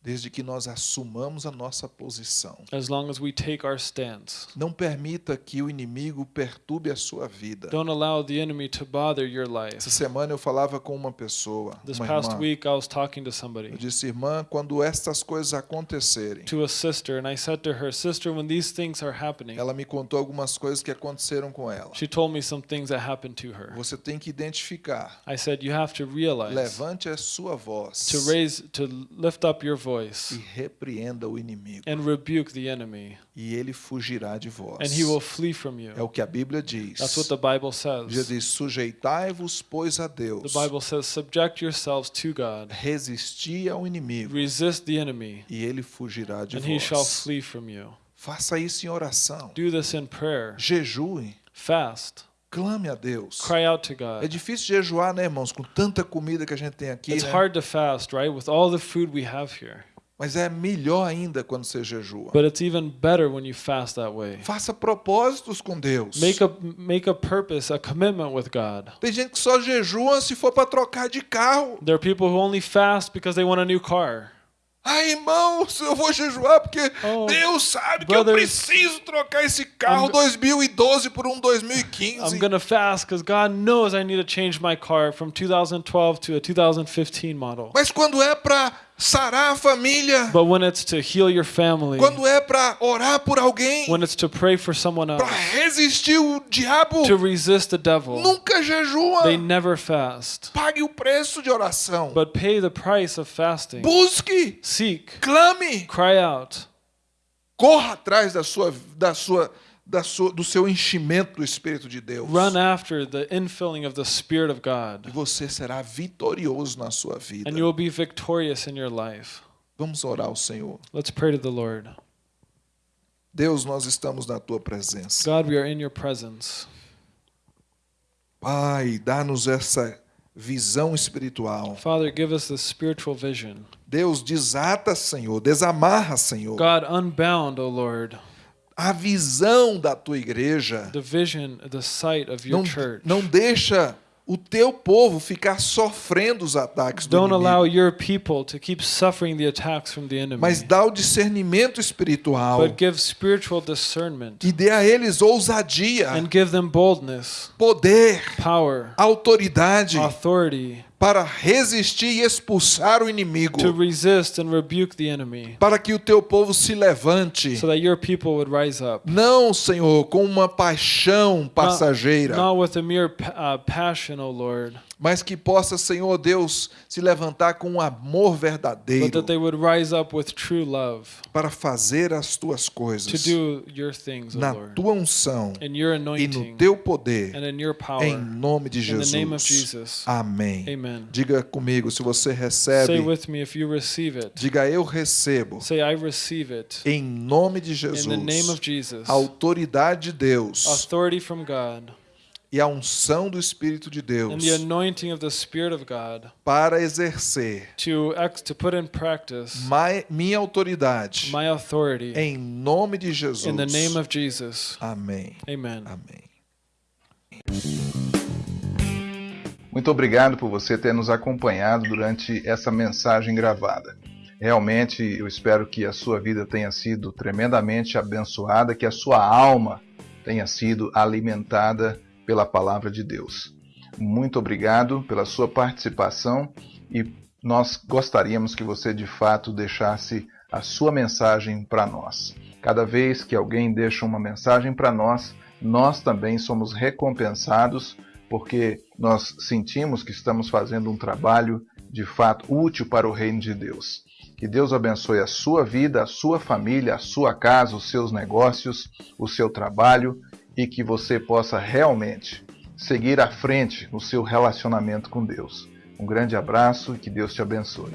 Speaker 2: Desde que nós assumamos a nossa posição.
Speaker 3: As long as we take our stance,
Speaker 2: Não permita que o inimigo perturbe a sua vida.
Speaker 3: don't allow the enemy to bother your
Speaker 2: Essa
Speaker 3: life.
Speaker 2: semana eu falava com uma pessoa,
Speaker 3: This
Speaker 2: uma
Speaker 3: past
Speaker 2: irmã.
Speaker 3: week, I was talking to somebody,
Speaker 2: Eu disse, irmã, quando estas coisas acontecerem,
Speaker 3: to a sister, and I said to her, Sister, when these things are happening,
Speaker 2: ela me contou algumas coisas que aconteceram com ela.
Speaker 3: she told me some things that happened to her.
Speaker 2: Você tem que identificar.
Speaker 3: I said, You have to realize
Speaker 2: Levante a sua voz
Speaker 3: to raise, to lift up your
Speaker 2: e
Speaker 3: voice
Speaker 2: repreenda o inimigo.
Speaker 3: and rebuke the enemy,
Speaker 2: E ele fugirá de vós.
Speaker 3: and he will flee from
Speaker 2: É
Speaker 3: you.
Speaker 2: o que a Bíblia diz.
Speaker 3: That's what the Bible says.
Speaker 2: diz, sujeitai-vos, pois, a Deus.
Speaker 3: The Bible says, Subject yourselves to God,
Speaker 2: Resisti ao inimigo
Speaker 3: resist the enemy,
Speaker 2: e ele fugirá de
Speaker 3: and he shall
Speaker 2: vós.
Speaker 3: flee from you.
Speaker 2: Faça isso em oração.
Speaker 3: Do this in prayer,
Speaker 2: Jejue.
Speaker 3: fast,
Speaker 2: Clame a Deus.
Speaker 3: cry out to
Speaker 2: É
Speaker 3: God.
Speaker 2: difícil jejuar, né, irmãos? Com tanta comida que a gente tem aqui,
Speaker 3: It's
Speaker 2: né?
Speaker 3: hard to fast, right? With all the food we have here.
Speaker 2: Mas é melhor ainda quando você jejua.
Speaker 3: But it's even better when you fast that way.
Speaker 2: Faça propósitos com Deus.
Speaker 3: Make a make a purpose, a commitment with God.
Speaker 2: Tem gente que só jejua se for para trocar de carro.
Speaker 3: There are people who only fast because they want a new car.
Speaker 2: Ai, irmãos, eu vou jejuar porque
Speaker 3: Oh,
Speaker 2: Deus sabe que eu
Speaker 3: brothers,
Speaker 2: preciso trocar esse carro
Speaker 3: I'm-
Speaker 2: 2012 por um 2015.
Speaker 3: I'm gonna fast because God knows I need to change my car from 2012 to a 2015 model.
Speaker 2: Mas quando é para sarar a família,
Speaker 3: But when it's to heal your family,
Speaker 2: quando é para orar por alguém,
Speaker 3: when it's to pray for someone
Speaker 2: para
Speaker 3: else,
Speaker 2: resistir o diabo,
Speaker 3: to resist the devil,
Speaker 2: nunca jejua.
Speaker 3: they never fast.
Speaker 2: Pague o preço de oração.
Speaker 3: But pay the price of fasting.
Speaker 2: Busque,
Speaker 3: Seek,
Speaker 2: clame,
Speaker 3: cry out,
Speaker 2: corra atrás da sua, da sua, sua, do seu enchimento do Espírito de Deus.
Speaker 3: run after the infilling of the Spirit of
Speaker 2: E
Speaker 3: God,
Speaker 2: você será vitorioso na sua vida.
Speaker 3: and you will be victorious in your life.
Speaker 2: Vamos orar ao Senhor.
Speaker 3: Let's pray to the Lord.
Speaker 2: Deus, nós estamos na tua presença.
Speaker 3: God, we are in your presence.
Speaker 2: Pai, dá-nos essa visão espiritual.
Speaker 3: Father, give us the spiritual vision.
Speaker 2: Deus, desata, Senhor, desamarra, Senhor,
Speaker 3: God, unbound, O Lord,
Speaker 2: a visão da tua igreja.
Speaker 3: the vision, the sight of your
Speaker 2: Não,
Speaker 3: church.
Speaker 2: não deixa o teu povo ficar sofrendo os ataques do
Speaker 3: Don't
Speaker 2: inimigo,
Speaker 3: allow your people to keep suffering the attacks from the enemy.
Speaker 2: mas dá o discernimento espiritual
Speaker 3: But give spiritual discernment
Speaker 2: e dê a eles ousadia,
Speaker 3: and give them boldness,
Speaker 2: poder,
Speaker 3: power,
Speaker 2: autoridade
Speaker 3: authority
Speaker 2: para resistir e expulsar o inimigo,
Speaker 3: to resist and rebuke the enemy
Speaker 2: para que o teu povo se levante.
Speaker 3: so that your people would rise up.
Speaker 2: Não, Senhor, com uma paixão passageira,
Speaker 3: Not with a mere uh, passion, O Lord,
Speaker 2: mas que possa, Senhor Deus, se levantar com um amor verdadeiro
Speaker 3: that they would rise up with true love
Speaker 2: para fazer as tuas
Speaker 3: to
Speaker 2: coisas
Speaker 3: do your things,
Speaker 2: na
Speaker 3: Lord,
Speaker 2: tua unção
Speaker 3: in your
Speaker 2: e no
Speaker 3: anointing
Speaker 2: teu poder,
Speaker 3: and in your power.
Speaker 2: em nome de
Speaker 3: In the name of
Speaker 2: Jesus.
Speaker 3: Jesus.
Speaker 2: Amém.
Speaker 3: Amen.
Speaker 2: Diga comigo se você
Speaker 3: Say
Speaker 2: recebe.
Speaker 3: with me if you receive it.
Speaker 2: Diga eu recebo.
Speaker 3: Say, I receive it.
Speaker 2: Em nome de
Speaker 3: In
Speaker 2: Jesus.
Speaker 3: the name of Jesus.
Speaker 2: Autoridade de Deus
Speaker 3: Authority from God
Speaker 2: e a unção do Espírito de
Speaker 3: and
Speaker 2: Deus
Speaker 3: the anointing of the Spirit of God
Speaker 2: para exercer
Speaker 3: to to put in practice
Speaker 2: mai- minha autoridade
Speaker 3: my authority
Speaker 2: em nome de Jesus.
Speaker 3: in the name of Jesus.
Speaker 2: Amém.
Speaker 3: Amen.
Speaker 2: Amém.
Speaker 1: Muito obrigado por você ter nos acompanhado durante essa mensagem gravada. Realmente eu espero que a sua vida tenha sido tremendamente abençoada, que a sua alma tenha sido alimentada pela palavra de Deus. Muito obrigado pela sua participação e nós gostaríamos que você de fato deixasse a sua mensagem para nós. Cada vez que alguém deixa uma mensagem para nós, nós também somos recompensados porque nós sentimos que estamos fazendo um trabalho de fato útil para o reino de Deus. Que Deus abençoe a sua vida, a sua família, a sua casa, os seus negócios, o seu trabalho e que você possa realmente seguir à frente no seu relacionamento com Deus. Um grande abraço e que Deus te abençoe.